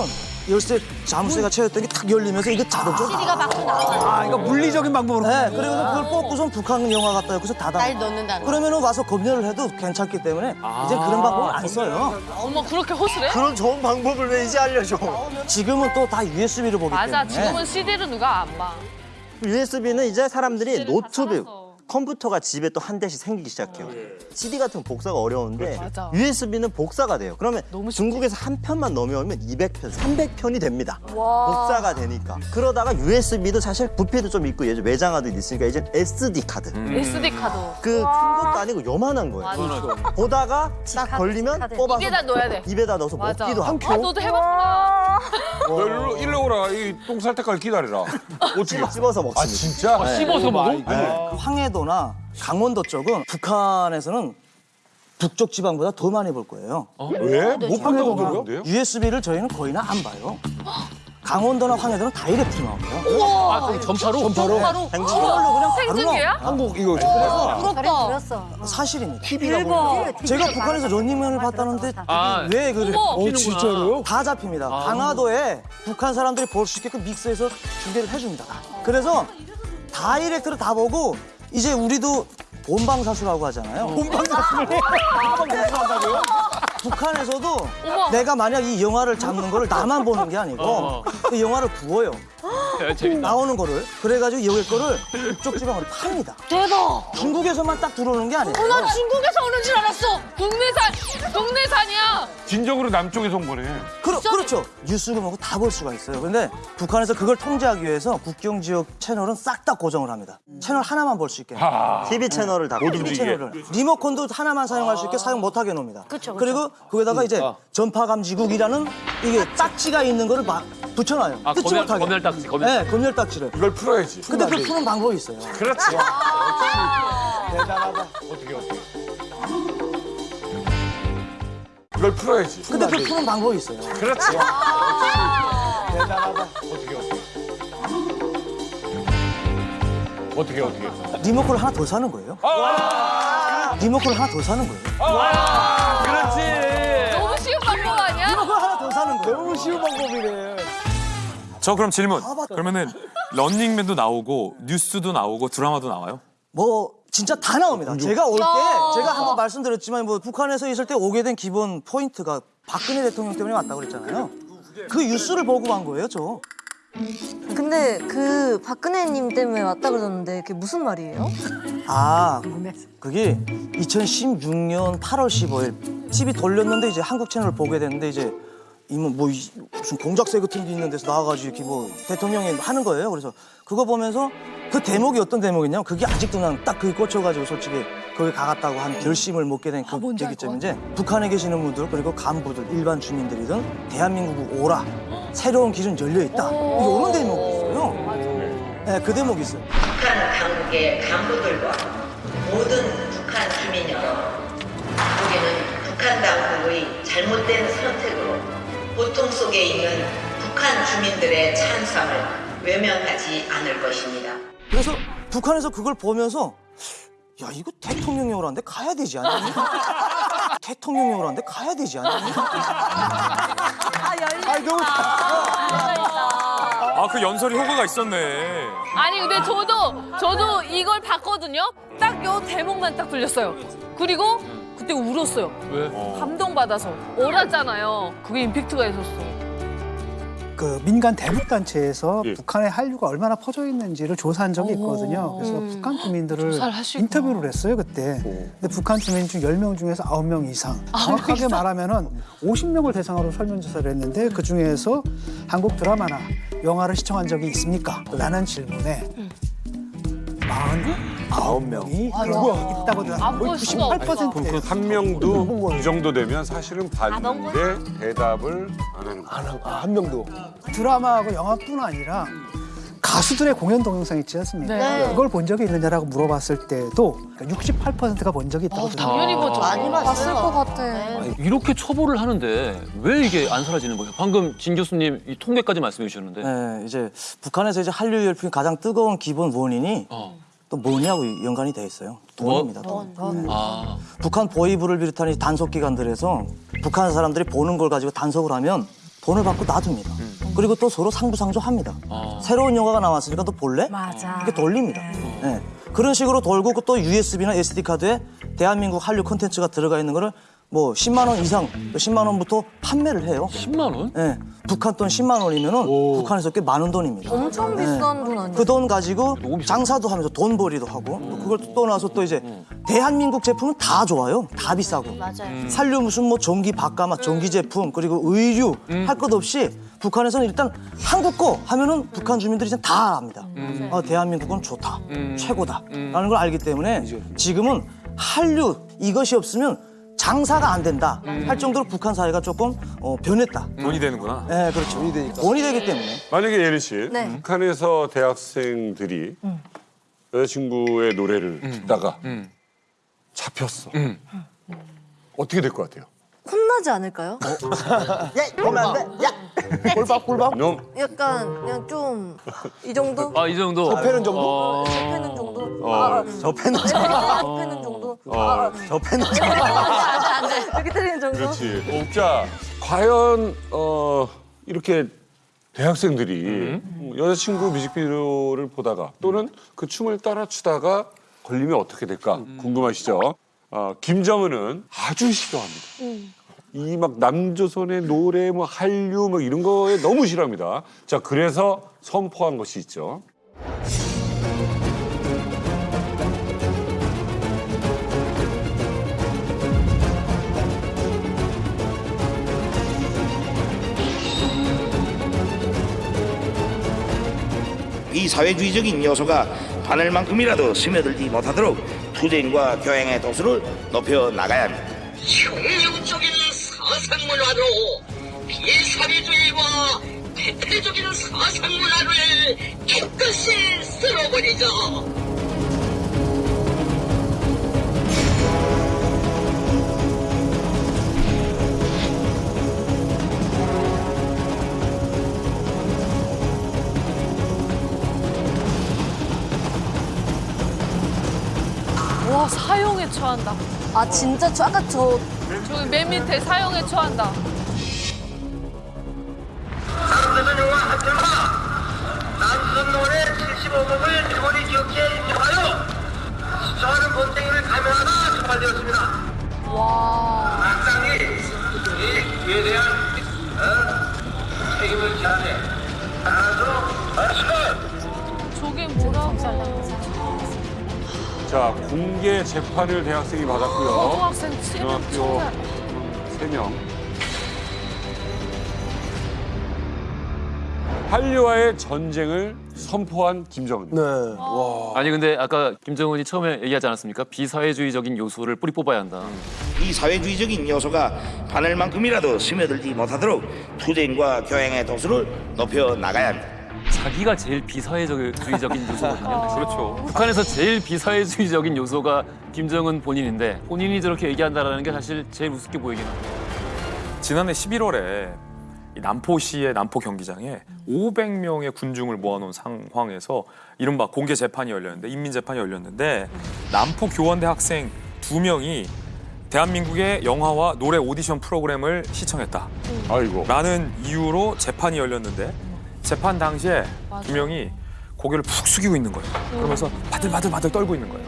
열쇠 자물쇠가 채웠던 게 탁 열리면서 이게 자동적으로 CD가 밖으로 나와요. 아, 이거 물리적인 방법으로. 네, 그리고 그걸 뽑고선 북한 영화 갖다 여기서 닫아. 날 넣는다는 거. 그러면은 와서 검열을 해도 괜찮기 때문에 이제 그런 방법을 안 써요. 어머, 그렇게 호술해? 그런 좋은 방법을 왜 이제 알려줘? 지금은 또 다 USB로 보기 맞아, 때문에. 지금은 CD를 누가 안 봐. USB는 이제 사람들이 노트북, 컴퓨터가 집에 또 한 대씩 생기기 시작해요. CD 같은 건 복사가 어려운데 맞아. USB는 복사가 돼요. 그러면 중국에서 한 편만 넘어오면 200편, 300편이 됩니다. 복사가 되니까. 그러다가 USB도 사실 부피도 좀 있고 예전 외장하드 있으니까 이제 SD 카드. SD 카드. 그큰 것도 아니고 요만한 거예요. 맞아. 보다가 딱 걸리면 뽑아서 입에다 넣어야 돼. 입에다 넣어서 맞아. 먹기도 하고. 아, 너도 해봤구나. 너 일로, 일로 오라. 이 똥 살 때까지 기다리라. 어떻게 씹어서 먹습니다. 아 진짜? 네. 씹어서 먹어? 네. 황해 도나 강원도 쪽은 북한에서는 북쪽 지방보다 더 많이 볼 거예요. 왜? 못 본다고 그러는데요? USB를 저희는 거의는 안 봐요. 강원도나 황해도는 다이렉트 나와요. 우와. 아, 그럼 전파로? 전파로? 저걸로 그냥 바로 생중계야? 한국 이거 그래서 부럽다. 들었어. 사실입니다. 대박. 제가 북한에서 런닝맨을 봤다는데 아, 왜 그래? 어, 진짜로요? 다 잡힙니다. 강화도에 북한 사람들이 볼 수 있게끔 믹스해서 중계를 해줍니다. 그래서 다이렉트로 다 보고 이제 우리도 본방사수라고 하잖아요. 본방사수를 본방사수 한다고요? 북한에서도 어머. 내가 만약 이 영화를 잡는 거를 나만 보는 게 아니고 어. 그 영화를 구워요. 야, 재밌다. 나오는 거를 그래가지고 여기 거를 북쪽 지방으로 팝니다. 대박. 중국에서만 딱 들어오는 게 아니에요. 어, 나 중국에서 오는 줄 알았어. 국내산, 국내산이야. 진정으로 남쪽에서 온 거네. 그러, 그렇죠. 뉴스를 보고 다 볼 수가 있어요. 근데 북한에서 그걸 통제하기 위해서 국경 지역 채널은 싹 다 고정을 합니다. 채널 하나만 볼 수 있게. 하. TV 채널을 다 TV. 채널을 리모컨도 하나만 사용할 수 있게 사용 못하게 놓습니다. 그리고 거기다가 이제 전파 감지국이라는 이게 딱지가 있는 거를 막 붙여놔요. 아, 뜯지 못하게. 검열 딱지, 검열 네, 검열 딱지를. 이걸 풀어야지. 근데 그 푸는 방법이 있어요. 그렇지. 대단하다. 어떻게 어떻게. 이걸 풀어야지. 근데 그 푸는 방법이 있어요. 그렇지. 대단하다. 어떻게 어떻게. 어떻게 어떻게. 리모컨을 하나 더 사는 거예요. 리모컨을 하나 더 사는 거예요. 그렇지. 너무 쉬운 방법 아니야? 리모컨 하나 더 사는 거예요. 너무 쉬운 방법이네. 저 그럼 질문. 맞다. 그러면은 런닝맨도 나오고 뉴스도 나오고 드라마도 나와요? 뭐 진짜 다 나옵니다. 제가 올 때 제가 한번 말씀드렸지만 뭐 북한에서 있을 때 오게 된 기본 포인트가 박근혜 대통령 때문에 왔다고 그랬잖아요. 그 뉴스를 보고 간 거예요, 저. 근데 그 박근혜님 때문에 왔다 그러는데 그게 무슨 말이에요? 아, 그게 2016년 8월 15일 TV 돌렸는데 이제 한국 채널을 보게 됐는데 이제 이뭐 뭐 이- 무슨 공작새 같은 게 있는 데서 나와가지고 이렇게 뭐 대통령이 하는 거예요. 그래서 그거 보면서 그 대목이 어떤 대목이냐면 그게 아직도 난 딱 그게 꽂혀가지고 솔직히 거기 가갔다고 한 결심을 먹게 된그 계기점이 이제 북한에 계시는 분들 그리고 간부들 일반 주민들이든 대한민국 오라. 새로운 길은 열려 있다. 이런 대목이 있어요. 네, 그 대목이 있어요. 북한 당국의 간부들과 모든 북한 주민 여러분, 우리는 북한 당국의 잘못된 선택으로 고통 속에 있는 북한 주민들의 찬성을 외면하지 않을 것입니다. 그래서 북한에서 그걸 보면서 야 이거 대통령이 오라는데 가야 되지 않니? 대통령이 오라는데 가야 되지 않니? 아. 아니 너무 아 그 연설이 효과가 있었네. 아니 근데 저도 저도 이걸 봤거든요. 딱 요 대목만 딱 들렸어요. 그리고 그때 울었어요. 왜? 감동 받아서 오랐잖아요. 그게 임팩트가 있었어. 그 민간 대북 단체에서 예. 북한의 한류가 얼마나 퍼져 있는지를 조사한 적이 있거든요. 그래서 북한 주민들을. 인터뷰를 했어요 그때. 근데 북한 주민 중 10명 중에서 9명 이상. 정확하게 말하면은 50명을 대상으로 설문조사를 했는데 그 중에서 한국 드라마나 영화를 시청한 적이 있습니까? 라는 질문에 49명이 있다고 안 거의 볼 수가 98%예요. 한 명도 이 정도 되면 사실은 봤는데 대답을 안 하는 거야. 아, 한 명도. 드라마하고 영화뿐 아니라 가수들의 공연 동영상 있지 않습니까? 네. 그걸 본 적이 있느냐라고 물어봤을 때도 68%가 본 적이 있다고 합니다. 당연히 보죠. 많이. 봤을 것 같아. 네. 이렇게 처벌을 하는데 왜 이게 안 사라지는 거예요? 방금 진 교수님 이 통계까지 말씀해 주셨는데. 네, 이제 북한에서 이제 한류 열풍이 가장 뜨거운 기본 원인이 어. 또 뭐냐고 연관이 돼 있어요. 돈입니다. 돈. 아. 북한 보이부를 비롯한 이 단속 기관들에서 북한 사람들이 보는 걸 가지고 단속을 하면 돈을 받고 놔둡니다. 그리고 또 서로 상부상조합니다. 아. 새로운 영화가 나왔으니까 또 볼래? 맞아. 이렇게 돌립니다. 네. 그런 식으로 돌고 또 USB나 SD 카드에 대한민국 한류 콘텐츠가 들어가 있는 거를 뭐 10만 원 이상, 10만 원부터 판매를 해요. 10만 원? 네. 북한 돈 10만 원이면 은 북한에서 꽤 많은 돈입니다. 엄청 네. 비싼 돈 아니에요? 그 돈 가지고 장사도 하면서 돈 벌이도 하고 또 그걸 또 나서 또 이제 대한민국 제품은 다 좋아요. 다 비싸고. 맞아요. 산류 무슨 뭐 전기 바가마, 전기 제품 그리고 의류 할 것 없이 북한에서는 일단 한국 거 하면은 북한 주민들이 이제 다 압니다. 어, 대한민국은 좋다, 최고다라는 걸 알기 때문에 지금은 한류 이것이 없으면 장사가 안 된다 할 정도로 북한 사회가 조금 어, 변했다. 돈이 되는구나. 네, 그렇죠. 돈이 되니까. 돈이 되기 때문에. 만약에 예린 씨, 네. 북한에서 대학생들이 여자친구의 노래를 듣다가 잡혔어. 어떻게 될 것 같아요? 혼나지 않을까요? 야, 보면 안 돼? 야, 꼴박 꼴박. 놈. 약간 그냥 좀 이 정도? 아 이 정도. 접해는 정도? 어... 접해는 정도? 어. 아, 접해는 접해는 정도? 아, 접해는 안돼 이렇게 때리는 정도? 그렇지. 자, 과연 어, 이렇게 대학생들이 여자친구 뮤직비디오를 보다가 또는 그 춤을 따라 추다가 걸리면 어떻게 될까 궁금하시죠? 어, 김정은은 아주 싫어합니다. 이막 남조선의 노래, 뭐 한류, 뭐 이런 거에 너무 싫어합니다. 자, 그래서 선포한 것이 있죠. 이 사회주의적인 요소가 바늘만큼이라도 스며들지 못하도록 투쟁과 교양의 도수를 높여 나가야 합니다. 혁명적인 사상 문화로 비사회주의와 대표적인 사상 문화를 깨끗이 쓸어버리자. 처한다. 아 진짜 저 아까 저 저기 맨 밑에 사용에 처한다. 남선 노래 75곡을 일본이 기억해 인정하여 수많은 본쟁이를 감행하다 출발되었습니다. 와. 막상이 이 기회에 대한 어, 책임을 지하되 하나도 없어. 저게 뭐라고? 자, 공개 재판을 대학생이 받았고요. 고등학생 세 명, 고등학교 청자. 세명 한류와의 전쟁을 선포한 김정은. 네. 와. 아니 근데 아까 김정은이 처음에 얘기하지 않았습니까? 비사회주의적인 요소를 뿌리 뽑아야 한다. 이 사회주의적인 요소가 바늘만큼이라도 스며들지 못하도록 투쟁과 교양의 도수를 높여 나가야 합니다. 자기가 제일 비사회주의적인 요소거든요. 그렇죠. 북한에서 제일 비사회주의적인 요소가 김정은 본인인데 본인이 저렇게 얘기한다라는 게 사실 제일 우습게 보이긴 합니다. 지난해 11월에 남포시의 남포 경기장에 500명의 군중을 모아놓은 상황에서 이른바 공개 재판이 열렸는데 인민 재판이 열렸는데 남포 교원대 학생 두 명이 대한민국의 영화와 노래 오디션 프로그램을 시청했다. 아이고. 라는 이유로 재판이 열렸는데 재판 당시에 두 명이 고개를 푹 숙이고 있는 거예요. 그러면서 바들바들바들 떨고 있는 거예요.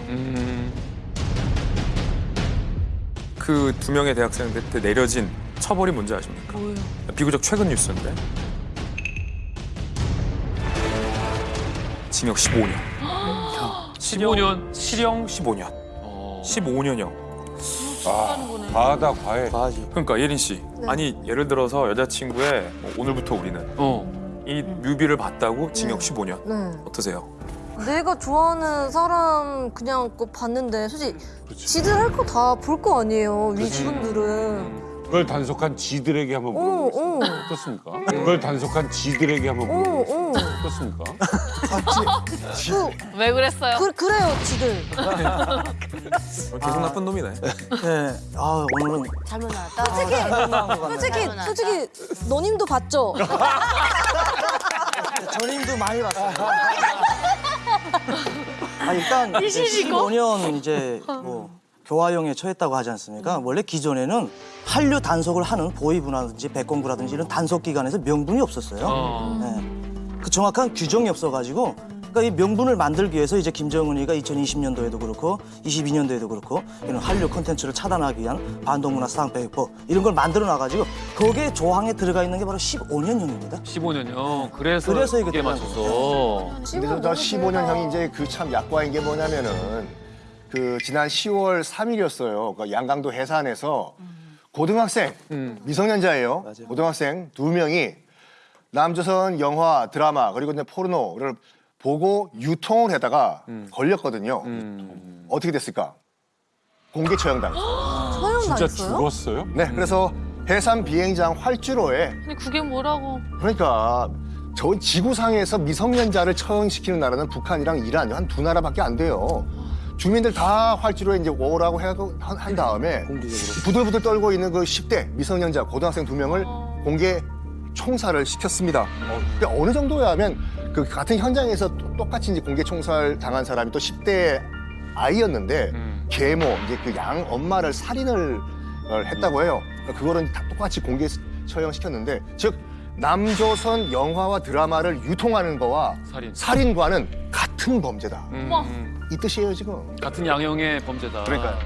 그두 명의 대학생들한테 내려진 처벌이 뭔지 아십니까? 비교적 최근 뉴스인데 징역 15년. 15년? 실형 15년. 15년형. 아, 과하다, 과해. 그러니까 예린 씨, 네. 아니 예를 들어서 여자친구의 뭐 오늘부터 우리는 어. 이 뮤비를 봤다고 징역 15년. 네. 어떠세요? 내가 좋아하는 사람 그냥 그거 봤는데 솔직히 지들 할 거 다 볼 거 아니에요 위 직원들은 그걸 단속한 지들에게 한번 어, 물어보겠습니다. 어. 어떻습니까? 그걸 단속한 지들에게 한번 어, 물어보겠습니다. 어. 어떻습니까? 그, 왜 그랬어요? 그, 그래요 지들 계속 나쁜 놈이네. 네. 아, 오늘은 잘못 나왔다. 솔직히 솔직히 솔직히 너님도 봤죠? 전임도 많이 봤어요. 아, 일단 이제 이시지고? 15년 이제 뭐 교화형에 처했다고 하지 않습니까? 원래 기존에는 한류 단속을 하는 보위부라든지 백공부라든지 이런 단속 기관에서 명분이 없었어요. 어. 네. 그 정확한 규정이 없어가지고 그러니까 이 명분을 만들기 위해서 이제 김정은이가 2020년도에도 그렇고 22년도에도 그렇고 이런 한류 콘텐츠를 차단하기 위한 반동문화 사항배회법 이런 걸 만들어 놔가지고 거기에 조항에 들어가 있는 게 바로 15년형입니다. 15년요. 그래서 그래서 이게 맞춰서. 근데 저 15년형이 이제 그 참 약과인 게 뭐냐면은 그 지난 10월 3일이었어요. 그 양강도 해산에서 고등학생 미성년자예요. 고등학생 두 명이 남조선 영화, 드라마 그리고 이제 포르노를 보고 유통을 하다가 걸렸거든요. 어떻게 됐을까? 공개 처형당했어요. 처형 진짜 당했어요? 죽었어요? 네, 그래서 해상 비행장 활주로에 근데 그게 뭐라고? 그러니까 저 지구상에서 미성년자를 처형시키는 나라는 북한이랑 이란 한 두 나라밖에 안 돼요. 주민들 다 활주로에 이제 오라고 해고 한, 한 다음에 부들부들 떨고 있는 그 10대 미성년자 고등학생 두 명을 공개 총살을 시켰습니다. 근데 어느 정도야 하면 그 같은 현장에서 또- 똑같이 이제 공개 총살 당한 사람이 또 10대 아이였는데 계모 이제 그 양 엄마를 살인을 어, 했다고 해요. 그러니까 그거는 다 똑같이 공개 처형시켰는데 즉 남조선 영화와 드라마를 유통하는 거와 살인. 과는 같은 범죄다. 어머. 이 뜻이에요 지금. 같은 양형의 범죄다. 그러니까요.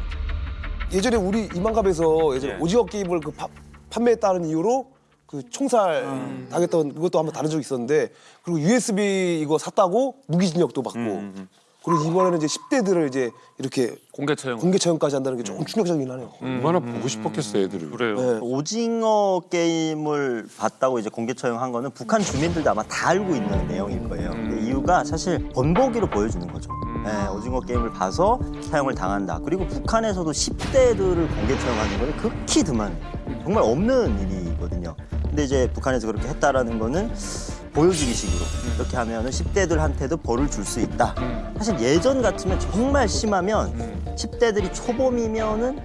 예전에 우리 이만갑에서 예전에 오징어 게임을 그 파- 판매했다는 이유로 그 총살 당했던 그것도 한번 다룬 적이 있었는데 그리고 USB 이거 샀다고 무기징역도 받고 그리고 이번에는 이제 10대들을 이제 이렇게 공개 처형. 공개 처형까지 한다는 게 조금 충격적이긴 하네요. 얼마나 보고 싶었겠어 애들을. 그래요. 네. 오징어 게임을 봤다고 이제 공개 처형한 거는 북한 주민들도 아마 다 알고 있는 내용일 거예요. 근데 이유가 사실 번복이로 보여주는 거죠. 네, 오징어 게임을 봐서 사형을 당한다. 그리고 북한에서도 10대들을 공개 처형하는 거는 극히 드문, 정말 없는 일이거든요. 근데 이제 북한에서 그렇게 했다라는 거는 보여주기 식으로 이렇게 하면은 10대들한테도 벌을 줄 수 있다. 사실 예전 같으면 정말 심하면 10대들이 초범이면은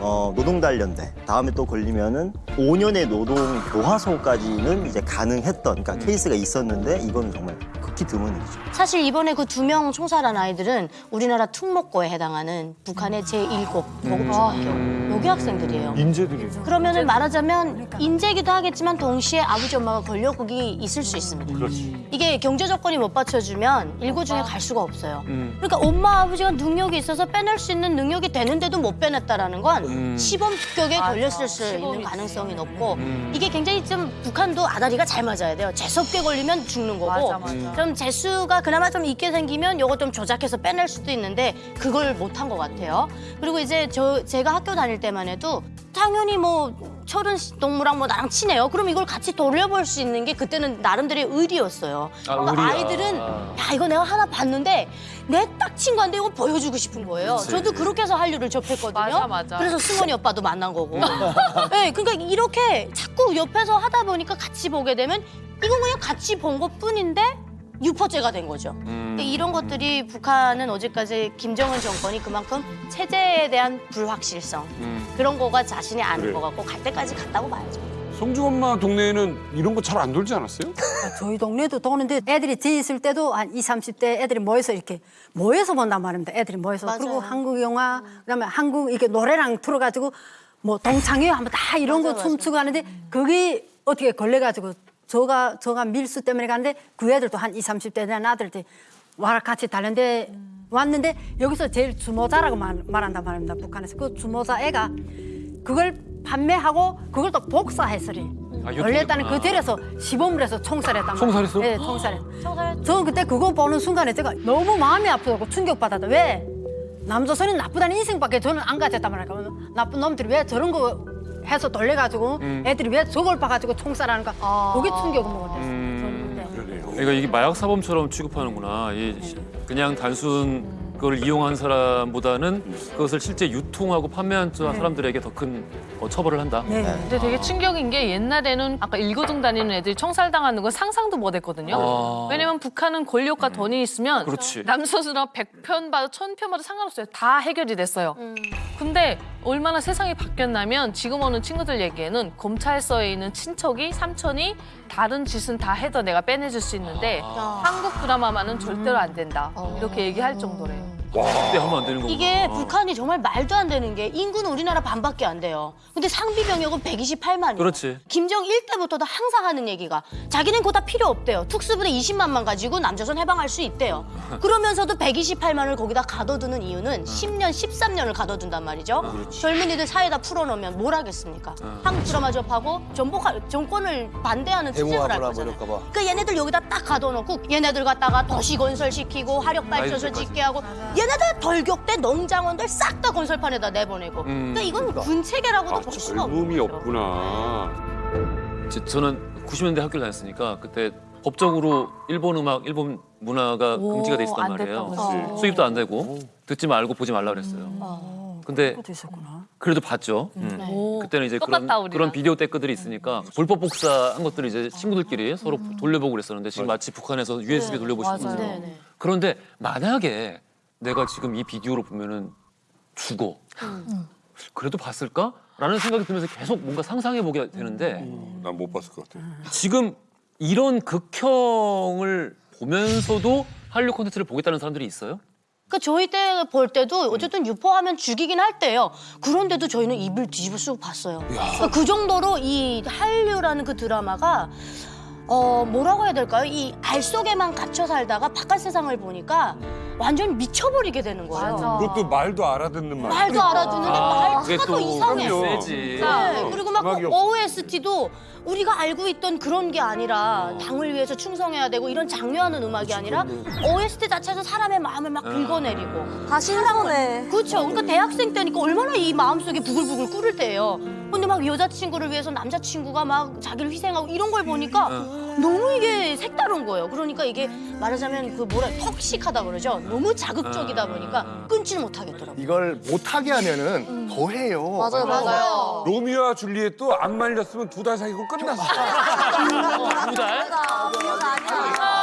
어, 노동단련대 다음에 또 걸리면은 5년의 노동 교화소까지는 이제 가능했던 그러니까 케이스가 있었는데 이거는 정말 극히 드문 일이죠. 사실 이번에 그 두 명 총살한 아이들은 우리나라 특목고에 해당하는 북한의 제1고 보급중학교 여기 학생들이에요. 인재들이. 그러면은 말하자면 인재기도 하겠지만 동시에 아버지 엄마가 권력국이 있을 수 있습니다. 그렇지. 이게 경제 조건이 못 받쳐주면 일고 중에 갈 수가 없어요. 음. 그러니까 엄마 아버지가 능력이 있어서 빼낼 수 있는 능력이 되는데도 못 빼냈다라는 건 음. 시범 합격에 걸렸을 수 있는 가능성이 높고 이게 굉장히 좀 북한도 아다리가 잘 맞아야 돼요. 재수없게 걸리면 죽는 거고. 맞아, 맞아. 좀 재수가 그나마 좀 있게 생기면 요거 좀 조작해서 빼낼 수도 있는데 그걸 못한 것 같아요. 그리고 이제 저 제가 학교 다닐 때만 해도 당연히 뭐 철은 동무랑 뭐 나랑 친해요. 그럼 이걸 같이 돌려볼 수 있는 게 그때는 나름대로의 의리였어요. 아, 그러니까. 아이들은 야 이거 내가 하나 봤는데 내 딱 친구한테 이거 보여주고 싶은 거예요. 그치. 저도 그렇게 해서 한류를 접했거든요. 맞아, 맞아. 그래서 승원이 오빠도 만난 거고. 네, 그러니까 이렇게 자꾸 옆에서 하다 보니까 같이 보게 되면 이건 그냥 같이 본 것뿐인데 유포죄가 된 거죠. 근데 이런 것들이 북한은 어제까지 김정은 정권이 그만큼 체제에 대한 불확실성 그런 거가 자신이 아는 그래. 것 같고 갈 때까지 갔다고 봐야죠. 성중 엄마 동네에는 이런 거 잘 안 돌지 않았어요? 저희 동네도 도는데 애들이 뒤 있을 때도 한 20, 30대 애들이 모여서 이렇게 모여서 본단 말입니다. 애들이 모여서. 맞아요. 그리고 한국 영화, 그다음에 한국 이게 노래랑 틀어가지고 뭐 동창회 하면 다 이런 거 맞아, 맞아. 춤추고 하는데 그게 어떻게 걸려가지고 저가 저가 밀수 때문에 갔는데 그 애들도 한 20, 30대 된 아들들 와라 같이 달렸는데 왔는데 여기서 제일 주모자라고 말, 말한단 말입니다. 북한에서 그 주모자 애가 그걸 판매하고 그걸 또 복사해서리 아. 걸렸다는 그 데려서 시범을 해서 총살했단 말이에요. 총살했어? 네, 총살했. 저는 그때 그거 보는 순간에 제가 너무 마음이 아프고 충격받았다. 왜? 남조선이 나쁘다는 인생밖에 저는 안 가졌단 말이에요. 나쁜 놈들이 왜 저런 거 해서 돌려가지고 음. 애들이 왜 저걸 봐가지고 총살하는가 그게 충격을 먹었어요. 음. 그러니까 이게 마약 사범처럼 취급하는구나. 이 시- 그냥 단순 그걸 이용한 사람보다는 그것을 실제 유통하고 판매한 자- 사람들에게 더큰 어, 처벌을 한다. 네. 근데 되게 충격인 게 옛날에는 아까 일고등 다니는 애들이 청살당하는 건 상상도 못 했거든요. 아. 왜냐면 북한은 권력과 돈이 있으면 그렇지. 남선수랑 100편 봐도 1000편 봐도 상관없어요. 다 해결이 됐어요. 근데 얼마나 세상이 바뀌었냐면 지금 오는 친구들 얘기에는 검찰서에 있는 친척이 삼촌이 다른 짓은 다 해도 내가 빼내줄 수 있는데 한국 드라마만은 절대로 안 된다. 이렇게 얘기할 정도래요. 그때 하면 안 되는 거구나. 이게 북한이 정말 말도 안 되는 게 인구는 우리나라 반밖에 안 돼요. 근데 상비 병력은 128만이에요. 그렇지. 김정일 때부터도 항상 하는 얘기가 자기는 그거 다 필요 없대요. 특수부대 20만만 가지고 남조선 해방할 수 있대요. 그러면서도 128만을 거기다 가둬두는 이유는 10년, 13년을 가둬둔단 말이죠. 젊은이들 사이에다 풀어놓으면 뭘 하겠습니까? 한국 드라마 접하고 전복할 정권을 반대하는 투쟁을 할 거잖아요. 뭐 이럴까 봐. 그 얘네들 여기다 딱 가둬놓고 얘네들 갖다가 도시 건설시키고 화력 발전소 짓게 하고 얘네들 돌격대 농장원들 싹 다 건설판에다 내보내고 음. 그러니까 이건 군체계라고도 볼 수가 없는 거죠. 없구나. 제- 저는 90년대 학교를 다녔으니까 그때 법적으로 일본 음악, 일본 문화가 오, 금지가 돼 있었단 안 말이에요. 했어요. 수입도 안 되고 듣지 말고 보지 말라 그랬어요. 근데 그것도 있었구나. 그래도 봤죠. 네. 그때는 이제 그런 똑같다, 우리랑. 그런 비디오 떼크들이 있으니까 불법 복사한 것들을 이제 친구들끼리 서로 돌려보고 그랬었는데 지금 마치 북한에서 USB 네, 돌려보시는. 거죠. 네, 네. 그런데 만약에 내가 지금 이 비디오로 보면은 죽어. 그래도 봤을까? 라는 생각이 들면서 계속 뭔가 상상해 보게 되는데 난못 봤을 것 같아. 지금 이런 극형을 보면서도 한류 콘텐츠를 보겠다는 사람들이 있어요? 그 저희 때 볼 때도 어쨌든 유포하면 죽이긴 할 때요. 그런데도 저희는 입을 뒤집어 쓰고 봤어요. 그러니까 그 정도로 이 한류라는 그 드라마가 어 뭐라고 해야 될까요? 이 알 속에만 갇혀 살다가 바깥 세상을 보니까 완전 미쳐버리게 되는 거예요. 그것도 말도 알아듣는 말. 말도 알아듣는데 아, 그게 말투가 또 또 이상해. 그럼요. 세지. 네, 그리고 막 음악이 그 없- OST도 우리가 알고 있던 그런 게 아니라 당을 위해서 충성해야 되고 이런 장려하는 음악이 아니라 OST 자체에서 사람의 마음을 막 긁어내리고 다 신선해. 그렇죠. 그러니까 대학생 때니까 얼마나 이 마음속에 부글부글 끓을 때예요. 근데 막 여자친구를 위해서 남자친구가 막 자기를 희생하고 이런 걸 보니까 너무 이게 색다른 거예요. 그러니까 이게 말하자면 그 뭐라 턱식하다 그러죠. 너무 자극적이다 보니까 끊지는 못하겠더라고요. 이걸 못하게 하면은 더 해요. 맞아요, 맞아요. 로미오와 줄리엣도 안 말렸으면 두 달 사귀고 끝났어. 두 달? 두 달?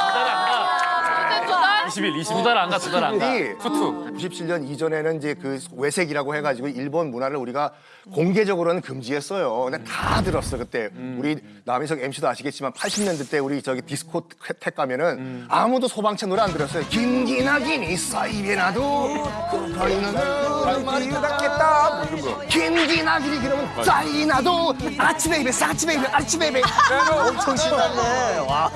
20일, 20일. 두달 안 가, 두 달 안 가. 이 투투 97년 이전에는 이제 그 외색이라고 해가지고 일본 문화를 우리가 공개적으로는 금지했어요. 근데 다 들었어 그때 우리 남희석 MC도 아시겠지만 80년대 때 우리 저기 디스코텍 가면은 아무도 소방차 노래 안 들었어요. 긴기나긴 있어 입에 나도 거리는 말이 닿겠다 뭐 이런 거. 긴기나긴이 그러면 짜이 나도 아치 베이베 사치 베이베 아치 베이베 엄청 신났네. 와.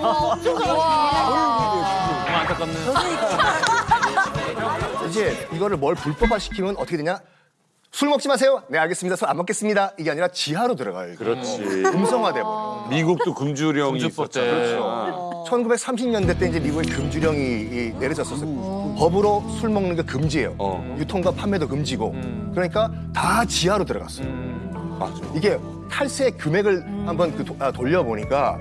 안타깝네. 이제 이거를 뭘 불법화 시키면 어떻게 되냐? 술 먹지 마세요. 네 알겠습니다. 술 안 먹겠습니다. 이게 아니라 지하로 들어가요. 그렇지. 음성화돼 버려. 미국도 금주령이 있었잖아. 때. 그렇죠. 1930년대 때 이제 미국의 금주령이 이 내려졌었어요. 법으로 술 먹는 게 금지예요. 어. 유통과 판매도 금지고. 그러니까 다 지하로 들어갔어요. 맞아. 이게 탈세 금액을 한번 그 도- 아, 돌려보니까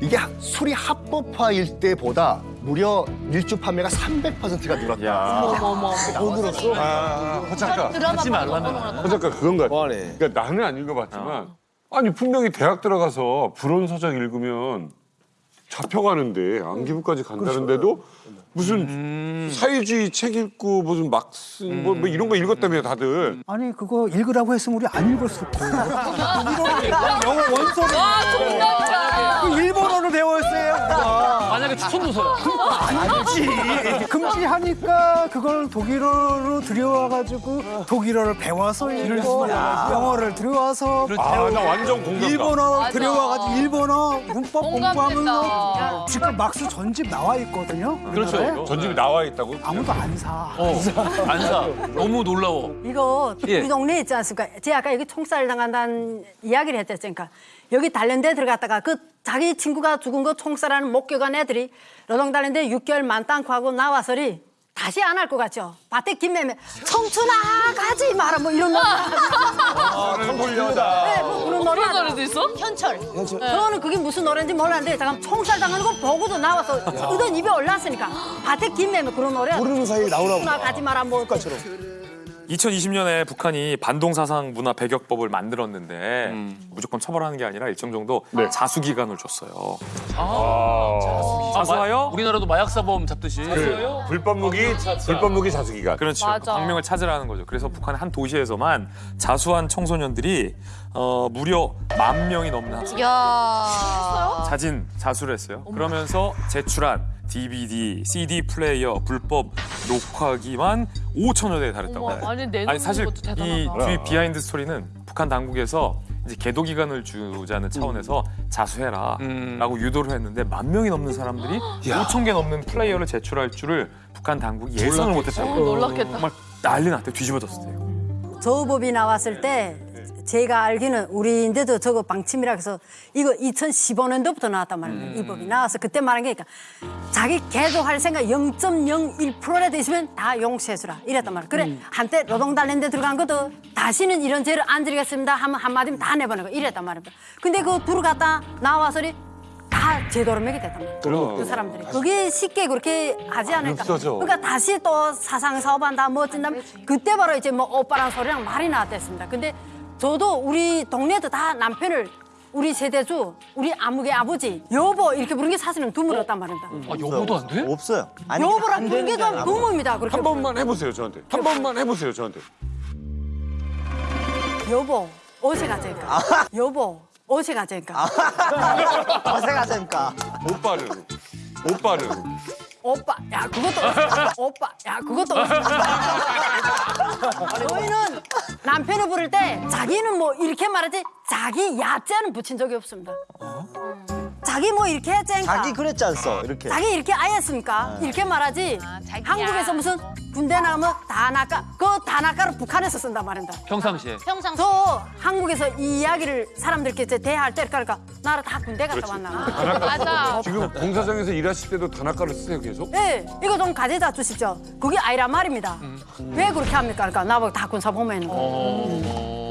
이게 하- 술이 합법화일 때보다 무려 일주 판매가 300%가 늘었다. 돈 들었어? 아, 허 작가. 드라마 하지 말라면. 허 작가 그건 것 같아. 그러니까 나는 안 읽어봤지만 아니 분명히 대학 들어가서 불온 서적 읽으면 잡혀가는데 안기부까지 간다는데도 무슨 사회주의 책 읽고 무슨 막스 뭐, 뭐 이런 거 읽었다며 다들. 아니 그거 읽으라고 했으면 우리 안 읽었을 거예요. 영어 원서를 만약에 추천 도서야. 아니지. 금지하니까 그걸 독일어로 들여와가지고 독일어를 배워서 읽고 영어를 들여와서 아, 나 완전 공감. 일본어. 들여와가지고 일본어 문법. 공부하면서 지금 막스 전집 나와 있거든요. 그렇죠. 우리나라에. 전집이 나와 있다고? 아무도 안 사. 어, 안 사. 너무 놀라워. 이거 예. 우리 동네에 있지 않습니까? 제가 아까 여기 총살 당한다는 이야기를 했댔으니까 여기 단련대 들어갔다가 그 자기 친구가 죽은 거 총살하는 목격한 애들이 노동 단련대 6개월 만땅고 하고 나와서리 다시 안 할 것 같죠? 밭에 김매매. 청춘아 가지 마라. 뭐 이런 노래 홀려다. 네, 뭐 그런 노래. 노래도 있어? 현철. 저는 그게 무슨 노래인지 몰랐는데 잠깐 총살 당하는 거 보고도 나와서 의던 입에 올랐으니까. 밭에 김매매 그런 노래 모르는 사이에 나오나 청춘아 가지 마라. 뭐 2020년에 북한이 반동사상 문화 배격법을 만들었는데 무조건 처벌하는 게 아니라 일정 정도 자수 기간을 줬어요. 아, 자수하여 우리나라도 마약 사범 잡듯이. 그 불법 무기, 불법 무기 자수 기간. 그렇죠. 맞아. 광명을 찾으라는 거죠. 그래서 북한의 한 도시에서만 자수한 청소년들이 어, 무려 만 명이 넘는 학생 야. 자진 자수를 했어요. 그러면서 제출한 DVD, CD 플레이어, 불법 녹화기만 5천여 대에 달했다고 어머, 해요. 아니, 내놓는 사실. 이 뒤 behind story는 북한 당국에서 이제 계도 기간을 주자는 차원에서 자수해라라고 유도를 했는데 만 명이 넘는 사람들이 5천 개 넘는 플레이어를 제출할 줄을 북한 당국이 예상을 못했다고. 어, 놀랐겠다. 정말 난리 났대요. 뒤집어졌어요. 저법이 나왔을 때 제가 알기는 우리인데도 저거 방침이라 해서 이거 2015년도부터 나왔단 말입니다. 이 법이 나와서 그때 말한 게 그러니까 자기 개도할 생각 0.01%라도 있으면 다 용서해주라 이랬단 말이야. 그래 한때 노동단련대 들어간 것도 다시는 이런 죄를 안 드리겠습니다 하면 한마디면 다 내보내고 이랬단 말입니다. 근데 그 들어갔다 나와서리 다 제도로 매게 됐단 말이야. 그럼. 그 사람들이. 그게 쉽게 그렇게 하지 않을까. 없어져. 그러니까 다시 또 사상 사업한다 뭐 어쩐다면 그때 바로 이제 뭐 오빠랑 소리랑 말이 나왔댔습니다. 근데 저도 우리 동네도 다 남편을 우리 세대주 우리 아무개 아버지 여보 이렇게 부르는 게 사실은 드물었단 말입니다. 아, 여보도 안 돼? 없어요. 여보랑 부르는 게 좀 드뭅니다. 그렇게 한 번만 해보세요, 저한테. 한 번만 해보세요, 저한테. 여보 어제 가자니까. 여보 어제 가자니까. 어색하니까. 오빠를. 오빠를. 오빠, 야 그것도 오빠, 야 그것도 저희는 남편을 부를 때 자기는 뭐 이렇게 말하지? 자기 야자는 붙인 적이 없습니다. 자기 뭐 이렇게 했자니까. 자기 그랬지 않소 이렇게. 자기 이렇게 아였습니까? 이렇게 말하지. 한국에서 무슨 군대 나가면 다나까 그 다나까를 북한에서 쓴단 말입니다. 평상시에. 평상 저 한국에서 이 이야기를 사람들께 이제 대할 때 그러니까 나를 다 군대 갔다 왔나. 맞아. 지금 공사장에서 일하실 때도 단아가를 쓰세요, 계속? 네, 이거 좀 가져다 주십시오. 그게 아니란 말입니다. 왜 그렇게 합니까? 그러니까 나보고 다 군사 보면 근데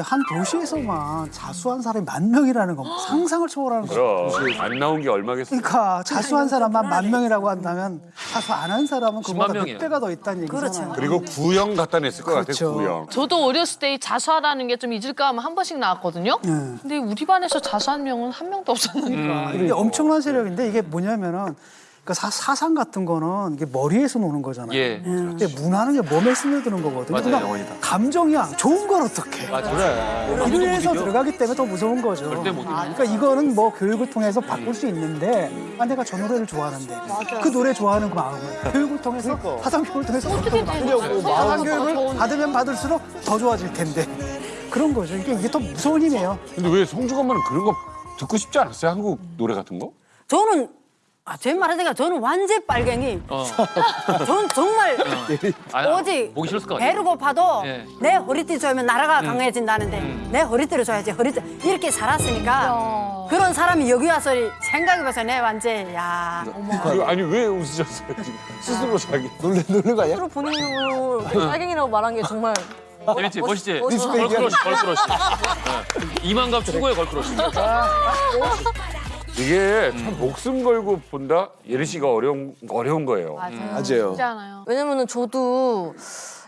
한 도시에서만 자수한 사람이 만 명이라는 건 상상을 초월하는 거죠. 그럼. 안 나온 게 얼마겠어요? 그러니까 자수한 사람만 만 명이라고 한다면 자수 안 한 사람은 그보다. 몇 배가 더 있다는 얘기잖아요. 그리고 구형 갖다 냈을 것 그렇죠. 같아요, 구형. 저도 어렸을 때이 자수하라는 게 좀 잊을까 하면 한 번씩 나왔거든요. 근데 우리 반에서 자수한 명은 한 명도 없었는데. 이게 엄청난 세력인데 이게 뭐냐면은 그러니까 사, 사상 같은 거는 이게 머리에서 노는 거잖아요. 예. 근데 문화는 게 몸에 스며드는 거거든요. 맞아요, 그러니까. 감정이야. 좋은 건 어떡해. 맞아. 그래. 이래서 들어가기 때문에 더 무서운 거죠. 절대 못. 아, 그러니까 이거는 뭐 교육을 통해서 바꿀 수 있는데 아, 내가 저 노래를 좋아하는데 그 노래 좋아하는 그 마음을 교육을 통해서 사상 교육을 통해서 어떻게 되냐고, 사상 교육을 더 받으면 받을수록 더 좋아질 텐데 그런 거죠. 이게 이게 더 무서운 힘이에요. 근데 왜 성주가 엄마는 그런 거 듣고 싶지 않았어요? 한국 노래 같은 거? 저는 아, 제 말하자니까 저는 완전 빨갱이. 어. 전 정말 아니, 오직 보기 싫을 것 같아요. 배를 고파도 예. 내 허리띠 조이면 나라가 음. 강해진다는데 내 허리띠를 줘야지 허리띠 이렇게 살았으니까 그런 사람이 여기 와서 생각해봐서 내 완전 야 그, 아니 왜 웃으셨어요 지금 스스로 자기 놀래 놀는 거 아니야? 스스로 본인으로 빨갱이라고 말한 게 정말 재밌지? 멋- 멋있지? girl crush, girl crush. 네. 이만갑 최고의 girl crush. 이게 참 목숨 걸고 본다 예리 씨가 어려운 어려운 거예요. 맞아요. 쉽지 않아요. 왜냐면은 저도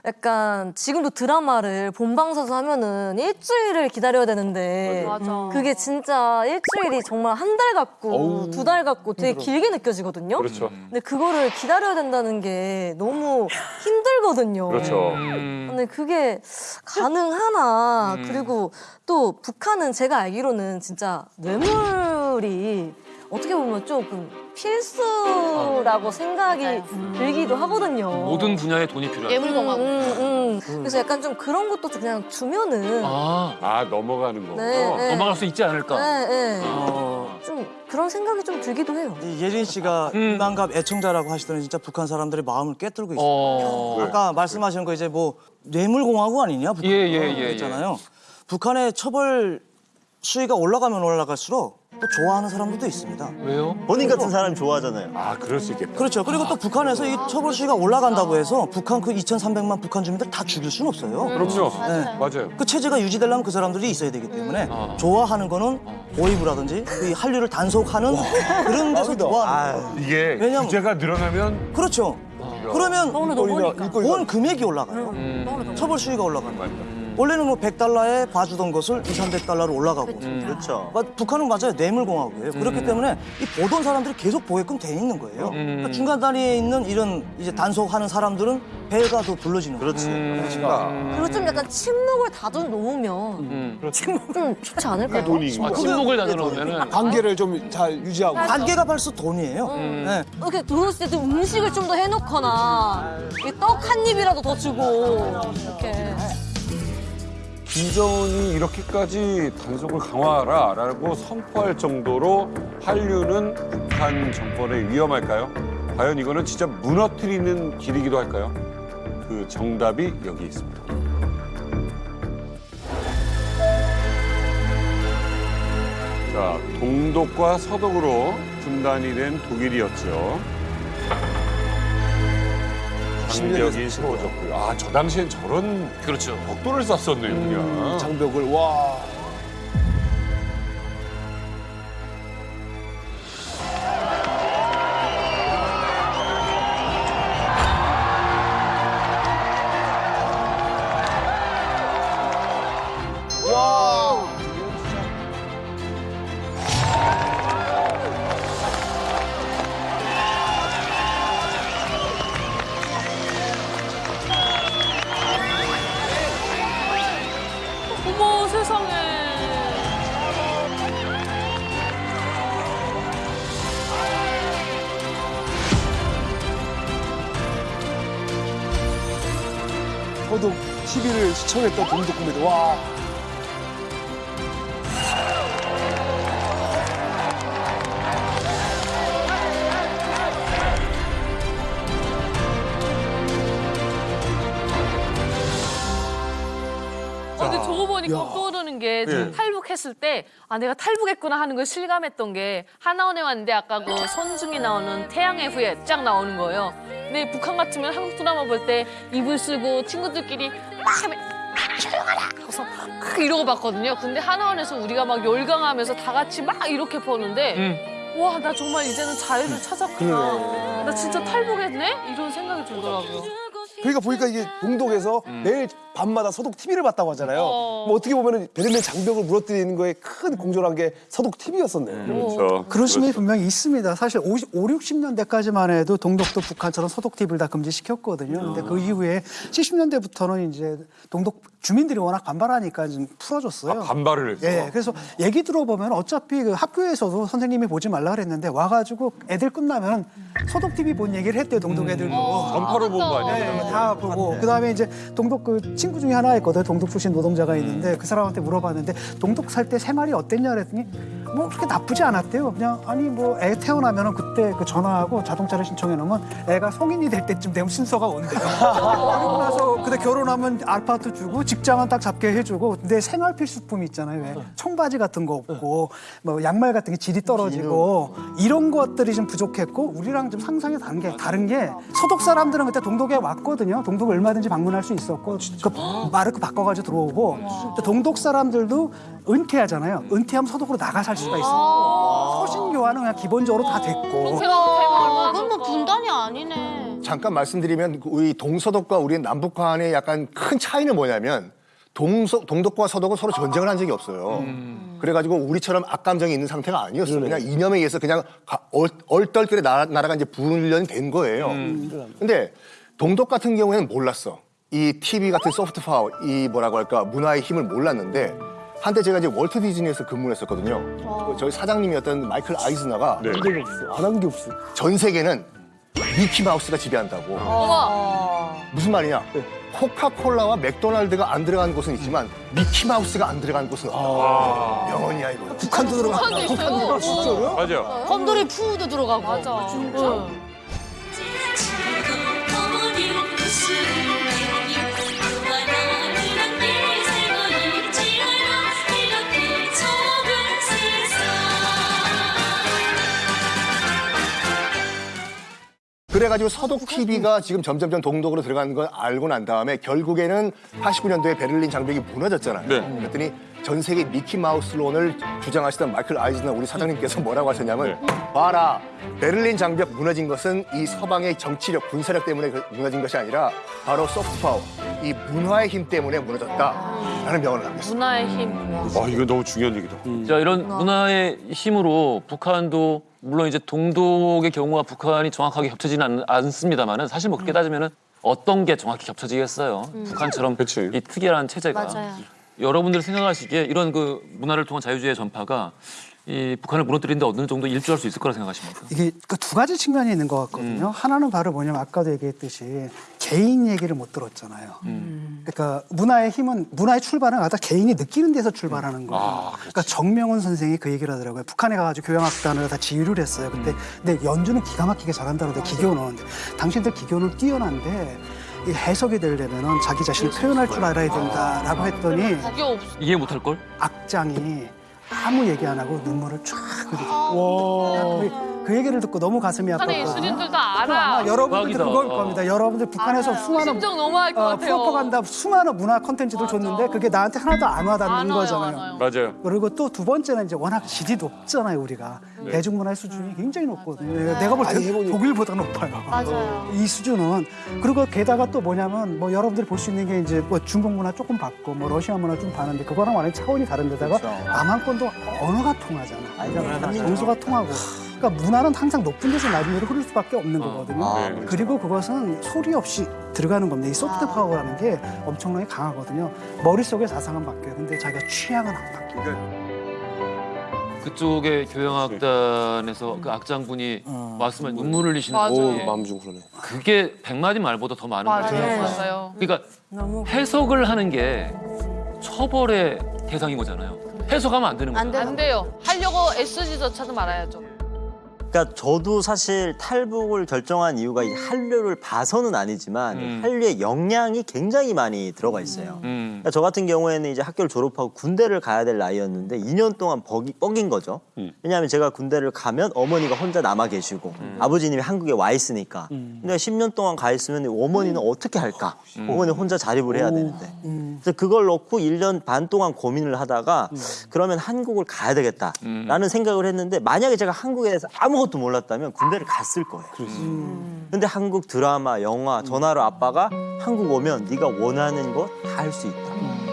약간 지금도 드라마를 본방사수 하면은 일주일을 기다려야 되는데 맞아. 그게 진짜 일주일이 정말 한 달 같고 두 달 같고 되게 길게 느껴지거든요. 그렇죠. 근데 그거를 기다려야 된다는 게 너무 힘들거든요. 그렇죠. 근데 그게 가능하나 그리고 또 북한은 제가 알기로는 진짜 뇌물이 어떻게 보면 조금 필수라고 생각이 들기도 하거든요. 모든 분야에 돈이 필요하다. 음, 음, 음. 그래서 약간 좀 그런 것도 좀 그냥 주면은 아, 아 넘어가는 거. 네, 네. 넘어갈 수 있지 않을까? 네, 네. 어. 좀 그런 생각이 좀 들기도 해요. 이 예린 씨가 이만갑 애청자라고 하시더니 진짜 북한 사람들의 마음을 꿰뚫고 있어요. 어. 아까 말씀하신 거 이제 뭐 뇌물공화국 아니냐 북한 예, 예, 예, 있잖아요. 북한의 처벌 수위가 올라가면 올라갈수록 또 좋아하는 사람들도 있습니다. 왜요? 본인 같은 사람이 좋아하잖아요. 아 그럴 수 있겠다. 그렇죠. 그리고 또 북한에서 이 처벌 수위가 올라간다고 해서 북한 그 2,300만 북한 주민들 다 죽일 수는 없어요. 그렇죠. 네. 맞아요. 그 체제가 유지되려면 그 사람들이 있어야 되기 때문에 좋아하는 거는 오이브라든지 그 한류를 단속하는 그런 데서 좋아하는 거예요. 이게 왜냐면- 규제가 늘어나면 그렇죠. 그러면 더 버니까. 본 금액이 올라가요. 처벌 수위가 올라가는 거예요. 원래는 뭐 100달러에 봐주던 것을 2, 300달러로 올라가고. 그렇죠. 그러니까 북한은 맞아요. 뇌물공화국이에요. 그렇기 때문에 이 보던 사람들이 계속 보게끔 돼 있는 거예요. 그러니까 중간 단위에 있는 이런 이제 단속하는 사람들은 배가 더 불러지는 그렇지. 그리고 좀 약간 침묵을 다져 놓으면 침묵은 좋지 않을까요? 돈이 아, 침묵을 다져 놓으면은 관계를 좀 잘 유지하고. 관계가 벌써 돈이에요. 네. 이렇게 들어왔을 때 음식을 좀 더 해놓거나 떡 한 입이라도 더 주고 이렇게 김정은이 이렇게까지 단속을 강화하라라고 선포할 정도로 한류는 북한 정권에 위험할까요? 과연 이거는 진짜 무너뜨리는 길이기도 할까요? 그 정답이 여기 있습니다. 자, 동독과 서독으로 분단이 된 독일이었죠. 장벽이 세워졌고요. 아, 저 당시엔 저런 그렇죠. 벽돌을 쐈었네요, 그냥. 장벽을 와. 와. 시청했던 동독 코미디. 와. 어, 근데 저거 보니까 야. 떠오르는 게 예. 탈북했을 때 아 내가 탈북했구나 하는 걸 실감했던 게 하나원에 왔는데 아까 그 선중이 나오는 태양의 후예 쫙 나오는 거예요. 근데 북한 같으면 한국 드라마 볼 때 이불 쓰고 친구들끼리 막 조용하라 하고서 막 이러고 봤거든요. 근데 하나원에서 우리가 막 열광하면서 다 같이 막 이렇게 보는데 와나 정말 이제는 자유를 찾았구나. 나 진짜 탈북했네? 이런 생각이 들더라고요. 그러니까 보니까 이게 동독에서 매일 밤마다 서독 TV를 봤다고 하잖아요. 어. 뭐 어떻게 보면 베를린 장벽을 무너뜨리는 거에 큰 공조란 게 서독 TV였었네요. 그렇죠. 그런 심리 분명히 있습니다. 사실 50, 5, 60년대까지만 해도 동독도 북한처럼 소독 TV를 다 금지시켰거든요. 근데 그 이후에 70년대부터는 이제 동독 주민들이 워낙 반발하니까 좀 풀어줬어요. 아, 반발을 했어. 예, 그래서 얘기 들어보면 어차피 그 학교에서도 선생님이 보지 말라 그랬는데 와가지고 애들 끝나면 소독 TV 본 얘기를 했대요 동독 애들도. 전파로 본 거 아니에요? 네, 다 보고 그 다음에 이제 동독 그 친구 중에 하나 있거든 동독 출신 노동자가 있는데 그 사람한테 물어봤는데 동독 살 때 생활이 어땠냐 그랬더니 뭐 그렇게 나쁘지 않았대요. 그냥 아니 뭐 애 태어나면 은 그때 그 전화하고 자동차를 신청해 놓으면 애가 성인이 될 때쯤 되면 순서가 온대요. 그리고 나서 근데 결혼하면 아파트 주고 직장은 딱 잡게 해주고 근데 생활 필수품 있잖아요. 왜? 청바지 같은 거 없고 뭐 양말 같은 게 질이 떨어지고 이런 것들이 좀 부족했고 우리랑 좀 상상이 다른 게 다른 게 서독 사람들은 그때 동독에 왔거든요. 동독 얼마든지 방문할 수 있었고 그 마르크 바꿔가지고 들어오고 또 동독 사람들도 은퇴하잖아요. 은퇴하면 서독으로 나가 살 수가 있어. 서신 교환은 그냥 기본적으로 다 됐고. 아, 그건 뭐 분단이 아니네. 잠깐 말씀드리면 그 우리 동서독과 우리 남북 간의 약간 큰 차이는 뭐냐면 동서, 동독과 서독은 서로 전쟁을 한 적이 없어요. 그래가지고 우리처럼 악감정이 있는 상태가 아니었어요. 그냥 이념에 의해서 그냥 가- 얼, 얼떨결에 나라, 나라가 이제 분련이 된 거예요. 근데 동독 같은 경우에는 몰랐어. 이 TV 같은 소프트 파워, 이 뭐라고 할까 문화의 힘을 몰랐는데 한때 제가 이제 월트 디즈니에서 근무를 했었거든요. 그 저희 사장님이었던 마이클 아이즈너가 안한게 없어. 안 한 게 없어. 전 세계는 미키 마우스가 지배한다고. 어머. 무슨 말이냐? 코카콜라와 맥도날드가 안 들어간 곳은 있지만 미키 마우스가 안 들어간 곳은 없다. 명언이야 이거. 북한도 들어가. 북한도 있어요. 진짜로요? 맞아. 곰돌이 푸우도 들어가고. 맞아. 진짜? 그래가지고 서독 TV가 지금 점점점 동독으로 들어가는 걸 알고 난 다음에 결국에는 89년도에 베를린 장벽이 무너졌잖아요. 네. 그랬더니 전 세계 미키 마우스론을 주장하시던 마이클 아이즈너 우리 사장님께서 뭐라고 하셨냐면 봐라 베를린 장벽 무너진 것은 이 서방의 정치력 군사력 때문에 그- 무너진 것이 아니라 바로 soft power 이 문화의 힘 때문에 무너졌다. 라는 명언을 남겼습니다. 문화의 힘. 아, 이거 너무 중요한 얘기다. 자 이런 문화의 힘으로 북한도 물론 이제 동독의 경우와 북한이 정확하게 겹쳐지는 않, 습니다만은 사실 뭐 그렇게 따지면은 어떤 게 정확히 겹쳐지겠어요. 북한처럼 이 특이한 체제가 맞아요. 여러분들이 생각하시기에 이런 그 문화를 통한 자유주의 전파가 이 북한을 무너뜨리는데 어느 정도 일조할 수 있을 거라 생각하십니까? 이게 그 두 가지 측면이 있는 것 같거든요. 하나는 바로 뭐냐면 아까도 얘기했듯이 개인 얘기를 못 들었잖아요. 그러니까 문화의 힘은 문화의 출발은 아까 개인이 느끼는 데서 출발하는 거예요. 그러니까 정명훈 선생이 그 얘기를 하더라고요. 북한에 가가지고 교향악단을 다 지휘를 했어요. 근데 근데 연주는 기가 막히게 잘한다는데 기교는 당신들 기교는 뛰어난데 이 해석이 되려면은 자기 자신을 표현할 줄 알아야 된다라고 했더니 그게 없. 이해 못할 걸? 악장이 아무 얘기 안 하고 눈물을 쫙 흘리고 그, 그 얘기를 듣고 너무 가슴이 북한의 아팠거든요. 예술인들도 알아. 아마 여러분들 대박이다. 그걸 겁니다. 여러분들 북한에서 알아요. 수많은 심정 너무 할것 어, 같아요. 프로파간다 수많은 문화 콘텐츠들 줬는데 그게 나한테 하나도 안 와닿는 안 와요, 거잖아요. 안 와요. 맞아요. 그리고 또 두 번째는 이제 워낙 질이 높잖아요 우리가 대중문화의 수준이 굉장히 높거든요. 내가 볼 때 독일보다 높아요. 맞아요. 이 수준은 그리고 게다가 또 뭐냐면 뭐 여러분들이 볼 수 있는 게 이제 뭐 중국 문화 조금 봤고 뭐 러시아 문화 좀 봤는데 그거랑 완전히 차원이 다른데다가 남한 건 또 언어가 통하잖아. 그러니까 정서가 통하고. 그러니까 문화는 항상 높은 데서 낮은 데로 흐를 수밖에 없는 거거든요. 아, 그렇죠. 그리고 그것은 소리 없이 들어가는 겁니다. 이 soft power라는 게 엄청나게 강하거든요. 머릿속에 사상은 바뀌어요. 근데 자기가 취향은 안 바뀌어요. 그쪽의 교향악단에서 그 악장분이 말씀한 눈물을 흘리시는 맞아요. 거지. 오, 마음 좀 그러네. 그게 백마디 말보다 더 많은 거죠. 맞아요. 맞아요. 그러니까 너무 해석을 하는 게 처벌의 대상인 거잖아요. 해석하면 안 되는 거잖아요. 안 돼요. 하려고 애쓰지조차도 말아야죠. 그러니까 저도 사실 탈북을 결정한 이유가 이 한류를 봐서는 아니지만 음. 한류의 영향이 굉장히 많이 들어가 있어요. 음. 그러니까 저 같은 경우에는 이제 학교를 졸업하고 군대를 가야 될 나이였는데 2년 동안 벅이, 뻑인 거죠. 음. 왜냐하면 제가 군대를 가면 어머니가 혼자 남아 계시고 아버지님이 한국에 와 있으니까. 근데 10년 동안 가 있으면 어머니는 어떻게 할까? 어머니 혼자 자립을 해야 되는데. 그래서 그걸 놓고 1년 반 동안 고민을 하다가 그러면 한국을 가야 되겠다라는 생각을 했는데 만약에 제가 한국에 대해서 아무것도 몰랐다면 군대를 갔을 거예요. 근데 한국 드라마, 영화, 전화로 아빠가 한국 오면 네가 원하는 거 다 할 수 있다.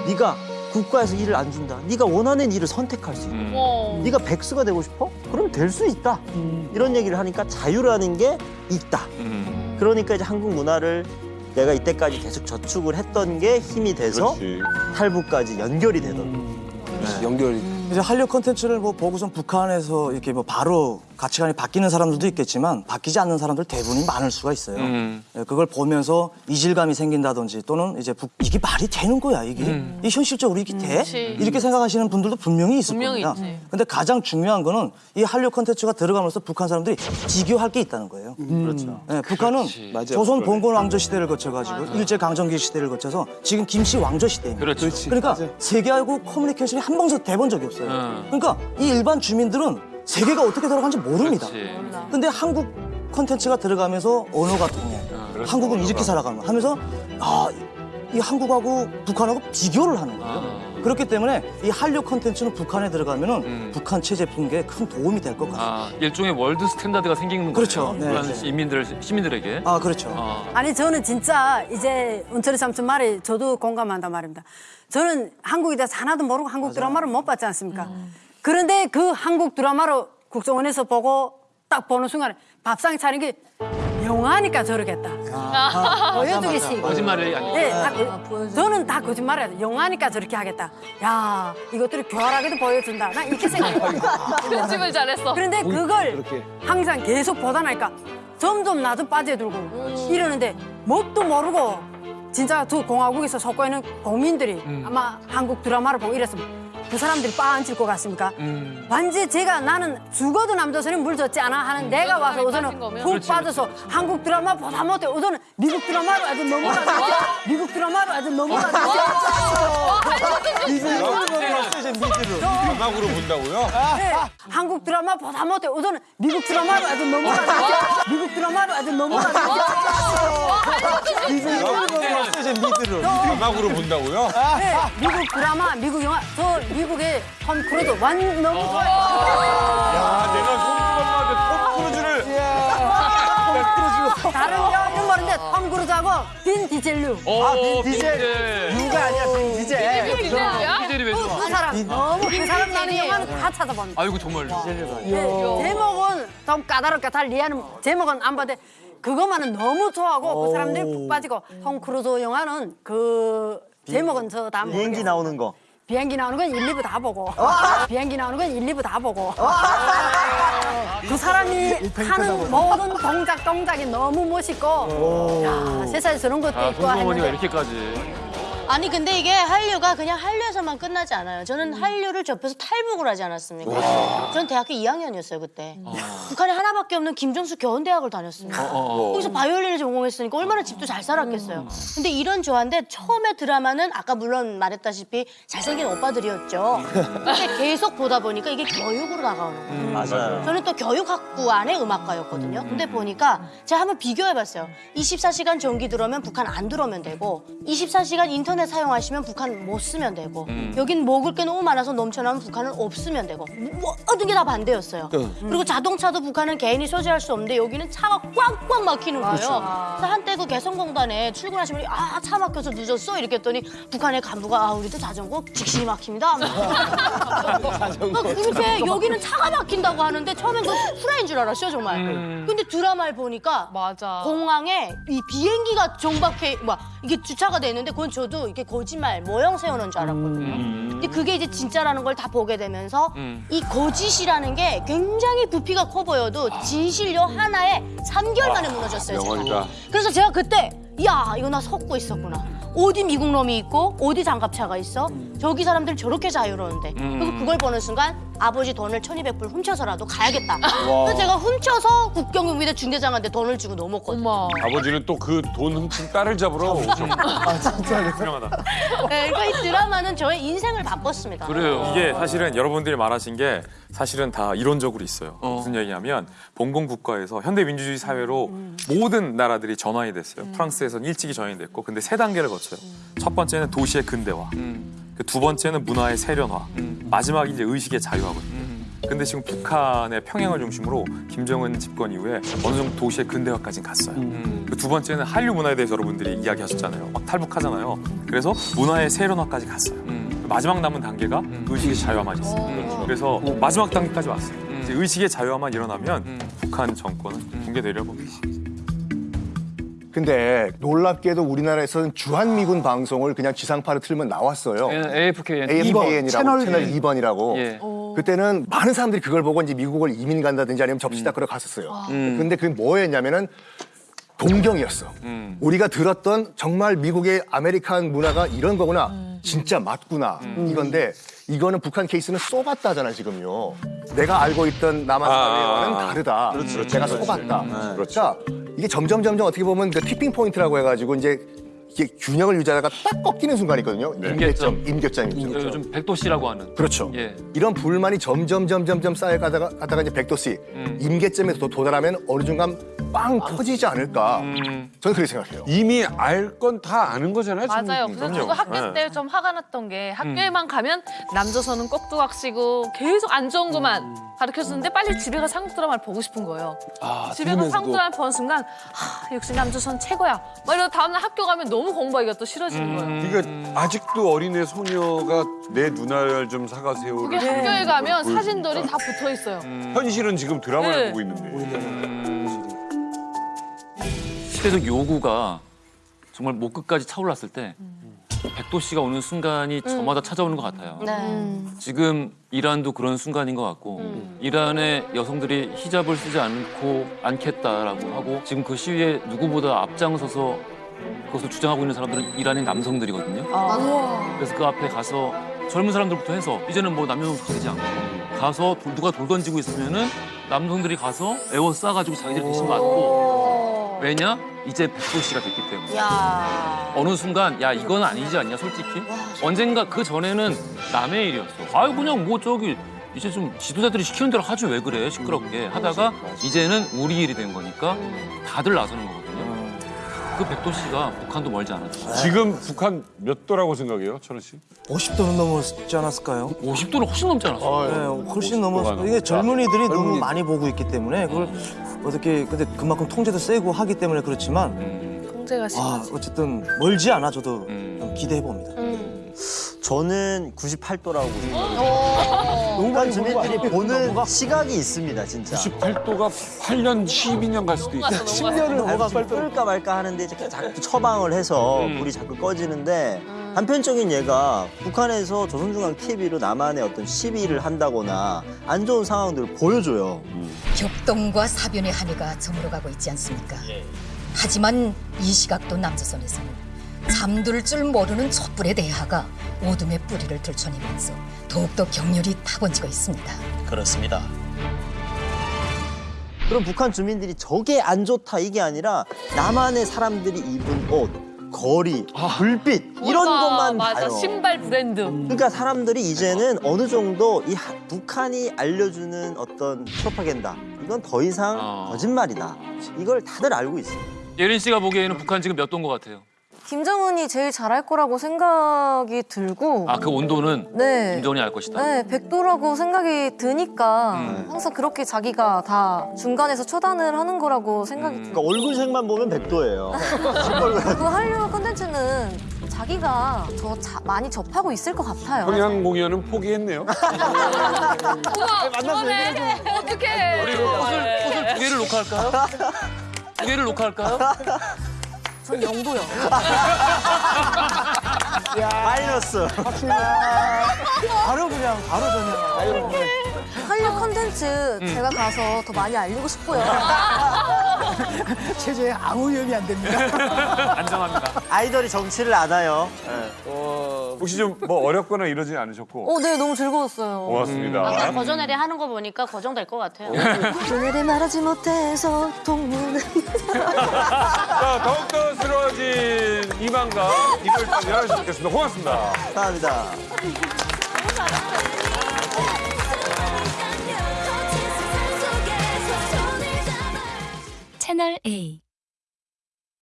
네가 국가에서 일을 안 준다. 네가 원하는 일을 선택할 수 있다. 어. 네가 백수가 되고 싶어? 그럼 될 수 있다. 이런 얘기를 하니까 자유라는 게 있다. 음. 그러니까 이제 한국 문화를 내가 이때까지 계속 저축을 했던 게 힘이 돼서 그렇지. 탈북까지 연결이 되더라고요. 연결이. 이제 한류 콘텐츠를 뭐 보고선 북한에서 이렇게 뭐 바로 가치관이 바뀌는 사람들도 있겠지만 바뀌지 않는 사람들 대부분이 많을 수가 있어요. 음. 예, 그걸 보면서 이질감이 생긴다든지 또는 이제 북- 이게 말이 되는 거야 이게 음. 이 현실적으로 이게 돼 그치. 이렇게 생각하시는 분들도 분명히 있을 분명히 겁니다. 있지. 근데 가장 중요한 거는 이 한류 콘텐츠가 들어가면서 북한 사람들이 비교할 게 있다는 거예요. 그렇죠. 예, 북한은 맞아요. 조선 봉건 왕조 시대를 거쳐가지고 일제 강점기 시대를 거쳐서 지금 김씨 왕조 시대입니다. 그렇죠. 그러니까 세계하고 커뮤니케이션이 한 번도 돼본 적이 없어요. 음. 그러니까 이 일반 주민들은 세계가 어떻게 돌아가는지 모릅니다. 그렇지. 근데 한국 콘텐츠가 들어가면서 언어가 통해. 그렇죠. 한국은 이렇게 살아가면 하면서 아, 이 한국하고 북한하고 비교를 하는 거예요. 아. 그렇기 때문에 이 한류 콘텐츠는 북한에 들어가면은 북한 체제 붕괴에 큰 도움이 될 것 같아요. 아, 일종의 world standard가 생기는 그렇죠. 거예요. 네, 북한 네. 인민들 시민들에게. 아, 그렇죠. 아. 아니 저는 진짜 이제 은철이 삼촌 말이 저도 공감한단 말입니다. 저는 한국에 대해서 하나도 모르고 한국 드라마를 못 봤지 않습니까? 그런데 그 한국 드라마를 국정원에서 보고 딱 보는 순간에 밥상 차린 게 영화니까 저러겠다. 보여주기식. 거짓말이 아니고. 네, 다 그- 저는 다 거짓말이에요. 영화니까 저렇게 하겠다. 야, 이것들이 교활하게도 보여준다. 난 이렇게 생각해요. 편집을 잘했어. 그런데 그걸 항상 계속 보다 나니까 점점 나도 빠져들고 이러는데 뭣도 모르고 진짜 두 공화국에서 속고 있는 국민들이 아마 한국 드라마를 보고 이랬으면 그 사람들이 빠앉을 것 같습니까? 음. 완전 제가 나는 죽어도 남조선이 물 줬지 않아 하는 내가 와서 우선은 푹 그렇지, 빠져서 한국 드라마 보다 못해 우선은 미국 드라마로 아주 넘어가죠. 미국 드라마로 아주 넘어가죠. 음악으로 본다고요? 네, 한국 드라마 보다 못해 우선은 미국 드라마로 아주 넘어가죠. 미국 드라마로 아주 넘어가 죠 음악으로 본다고요? 네, 미국 드라마, 미국 영화, 저 미국의 톰 크루즈 완 너무 좋아요. 야, 내가 송중엄마한테 톰 크루즈를 크루즈. 다른 여- 이름 모르는데 톰 크루즈하고 빈 디젤류. 아, 빈 디젤. 누가 아니야, 빈 디젤. 빈 디젤이야? 디젤이 왜 좋아? 그 사람 너무 그 사람 나는 영화는 다 찾아봅니다. 아이고 정말. 네, 제목은 좀 까다롭게 달 이해하는 제목은 안 봐도 그것만은 너무 좋아하고 그 사람들이 푹 빠지고 톰 크루즈 영화는 그 제목은 저다 비행기 나오는 거. 비행기 나오는 건 1, 2부 다 보고. 비행기 나오는 건 1, 2부 다 보고. 그 사람이 하는 모든 동작 동작이 너무 멋있고. 야, 세상에 저런 것도 아, 있고 했는데 이렇게까지. 아니 근데 이게 한류가 그냥 한류에서만 끝나지 않아요. 저는 한류를 접해서 탈북을 하지 않았습니까? 전 대학교 2학년이었어요 그때. 북한에 하나밖에 없는 김정수 겨운대학을 다녔습니다. 어, 어, 어. 거기서 바이올린을 전공했으니까 얼마나 집도 잘 살았겠어요. 근데 이런 조화인데 처음에 드라마는 아까 물론 말했다시피 잘생긴 오빠들이었죠. 근데 계속 보다 보니까 이게 교육으로 다가오는 거예요. 맞아요. 저는 또 교육학부 안에 음악과였거든요. 근데 보니까 제가 한번 비교해봤어요. 24시간 전기 들어오면 북한 안 들어오면 되고 24시간 인터넷 사용하시면 북한 못 쓰면 되고 여긴 먹을 게 너무 많아서 넘쳐나면 북한은 없으면 되고 모든 게 다 반대였어요. 그리고 자동차도 북한은 개인이 소지할 수 없는데 여기는 차가 꽉꽉 막히는 거예요. 그래서 한때 그 개성공단에 출근하시면 아 차 막혀서 늦었어 이렇게 했더니 북한의 간부가 아 우리도 자전거 직신이 막힙니다. 막 그렇게 여기는 차가 막힌다고 하는데 처음엔 그 후라이인 줄 알았어요 정말. 근데 드라마를 보니까 맞아. 공항에 이 비행기가 정박해 막 이게 주차가 돼 있는데 그건 저도 이게 거짓말 모형 세우는 줄 알았거든요. 근데 그게 이제 진짜라는 걸 다 보게 되면서 이 거짓이라는 게 굉장히 부피가 커 보여도 진실요 하나에 3개월 만에 무너졌어요. 제가. 그래서 제가 그때 야 이거 나 속고 있었구나. 어디 미국 놈이 있고 어디 장갑차가 있어? 저기 사람들 저렇게 자유로운데. 그리고 그걸 보는 순간 아버지 돈을 1200불 훔쳐서라도 가야겠다. 그래서 제가 훔쳐서 국경경비대 중대장한테 돈을 주고 넘었거든요. 아버지는 또 그 돈 훔친 딸을 잡으러 오셨고. 아 진짜 훌륭하다. 네, 그러니까 이 드라마는 저의 인생을 바꿨습니다. 이게 사실은 여러분들이 말하신 게 사실은 다 이론적으로 있어요. 무슨 얘기냐면 봉건 국가에서 현대 민주주의 사회로 모든 나라들이 전환이 됐어요. 프랑스에서는 일찍이 전환이 됐고, 근데 세 단계를 거쳐요. 첫 번째는 도시의 근대화, 그 두 번째는 문화의 세련화, 마지막이 이제 의식의 자유화거든요. 근데 지금 북한의 평양을 중심으로 김정은 집권 이후에 어느 정도 도시의 근대화까지 갔어요. 그 두 번째는 한류 문화에 대해서 여러분들이 이야기하셨잖아요. 막 탈북하잖아요. 그래서 문화의 세련화까지 갔어요. 마지막 남은 단계가 의식의 자유화만 있어요. 그래서 마지막 단계까지 왔어요. 이제 의식의 자유화만 일어나면 북한 정권은 붕괴되려고 계시죠. 근데 놀랍게도 우리나라에서는 주한미군 방송을 그냥 지상파로 틀면 나왔어요. AFKN. AFKN이라고 채널 채널 이. 2번이라고. 예. 그때는 많은 사람들이 그걸 보고 이제 미국을 이민 간다든지 아니면 접시 닦으러 갔었어요. 음. 근데 그게 뭐였냐면은 동경이었어. 음. 우리가 들었던 정말 미국의 American 문화가 이런 거구나. 진짜 맞구나. 음. 이건데 이거는 북한 케이스는 속았다잖아 지금요. 내가 알고 있던 남한 아, 사회와는 아, 아. 다르다. 그렇지, 그렇지, 내가 그렇지. 속았다. 네. 그러니까 이게 점점 점점 어떻게 보면 그 tipping point라고 해가지고 이제 이게 균형을 유지하다가 딱 꺾이는 순간이 있거든요. 임계점, 임계점이. 임계점. 요즘 백도 씨라고 하는. 그렇죠. 예. 이런 불만이 점점 점점점 쌓여가다가 가다가 이제 백도씨 음. 임계점에 도- 도달하면 어느 순간 빵 터지지 않을까. 음. 저는 그렇게 생각해요. 이미 알 건 다 아는 거잖아요. 맞아요. 지금. 그래서 저도 학교 네. 때좀 화가 났던 게 학교에만 가면 남조선은 꼭두각 시고 계속 안 좋은 것만 가르쳐주는데 빨리 집에 가서 한국 드라마를 보고 싶은 거예요. 집에 가서 한국 드라마 보는 순간 하, 역시 남조선 최고야. 막 이러다 다음날 학교 가면 너무 공부하기가 또 싫어지는 거예요. 그러니까 아직도 어린애 소녀가 내 누나를 좀 사가세요를 그게 학교에 가면 사진들이 다 붙어 있어요. 현실은 지금 드라마를 네. 보고 있는데. 시대적 요구가 정말 목 끝까지 차올랐을 때 백도 씨가 오는 순간이 저마다 찾아오는 것 같아요. 네. 지금 이란도 그런 순간인 것 같고 이란의 여성들이 히잡을 쓰지 않고 않겠다라고 하고 지금 그 시위에 누구보다 앞장서서 그것을 주장하고 있는 사람들은 이란의 남성들이거든요. 그래서 그 앞에 가서 젊은 사람들부터 해서 이제는 뭐 남녀노소 가리지 않고 가서 돌- 누가 돌 던지고 있으면은 남성들이 가서 에워 싸가지고 자기들 대신 맞고. 왜냐? 이제 백도 씨가 됐기 때문에. 야. 어느 순간 야 이건 아니지 않냐 솔직히? 언젠가 그 전에는 남의 일이었어. 아유 그냥 뭐 저기 이제 좀 지도자들이 시키는 대로 하지 왜 그래? 시끄럽게 하다가 이제는 우리 일이 된 거니까 다들 나서는 거거든요 그 백도시가 북한도 멀지 않았죠. 지금 북한 몇 도라고 생각해요, 천원 씨? 50도는 넘었지 않았을까요? 50도는 훨씬 넘지 않았어요? 네, 훨씬 넘었어. 이게 젊은이들이 너무 많이 보고 있기 때문에 그걸 어떻게 근데 그만큼 통제도 세고 하기 때문에 그렇지만 통제가 아 심하지. 어쨌든 멀지 않아 저도 좀 기대해 봅니다. 저는 98도라고 어. 북한 주민들이 보는 시각이 있습니다, 진짜. 98도가 8년, 12년 갈 수도 있어요. 10년을 끓을까 말까 하는데 이제 자꾸 처방을 해서 음. 불이 자꾸 꺼지는데 한편적인 얘가 북한에서 조선중앙 TV로 남한의 어떤 시비를 한다거나 안 좋은 상황들을 보여줘요. 격동과 사변의 한해가 저물어가고 있지 않습니까? 하지만 이 시각도 남조선에서는 잠들 줄 모르는 촛불의 대하가 오둠의 뿌리를 들춰내면서 더욱더 격렬히 타번지고 있습니다. 그렇습니다. 그럼 북한 주민들이 저게 안 좋다 이게 아니라 남한의 사람들이 입은 옷, 거리, 불빛 이런 맞아, 것만 맞아. 봐요. 신발 브랜드. 그러니까 사람들이 이제는 어느 정도 이 하- 북한이 알려주는 어떤 프로파간다 이건 더 이상 거짓말이다. 이걸 다들 알고 있어요. 예린 씨가 보기에는 북한 지금 몇 도인 것 같아요? 김정은이 제일 잘할 거라고 생각이 들고 아 그 온도는 네. 김정은이 알 것이다. 네, 백도라고 생각이 드니까 음. 항상 그렇게 자기가 다 중간에서 처단을 하는 거라고 생각이 음. 들어요. 그러니까 얼굴색만 보면 백도예요. 그 한류 컨텐츠는 자기가 더 자- 많이 접하고 있을 것 같아요. 평양 공연은 포기했네요. 우와, 그러네. 어떡해. 우리 옷을 옷을 두 개를 녹화할까요? 두 개를 녹화할까요? 전 영도요. 마이너스. 바로 그냥 바로 전혀. 한류 컨텐츠 음. 제가 가서 더 많이 알리고 싶고요. 체제에 아무 위험이 안 됩니다. 안정합니다. 아이돌이 정치를 알아요. 혹시 좀 뭐 어렵거나 이러지 않으셨고? 어, 네, 너무 즐거웠어요. 고맙습니다. 아까 거저내리 하는 거 보니까 거정될 것 같아요. 그날에 말하지 못해서 동무는 자, 더욱더 새로워진 이만가 일요일 밤 11시 뵙겠습니다. 고맙습니다. 감사합니다. 채널 A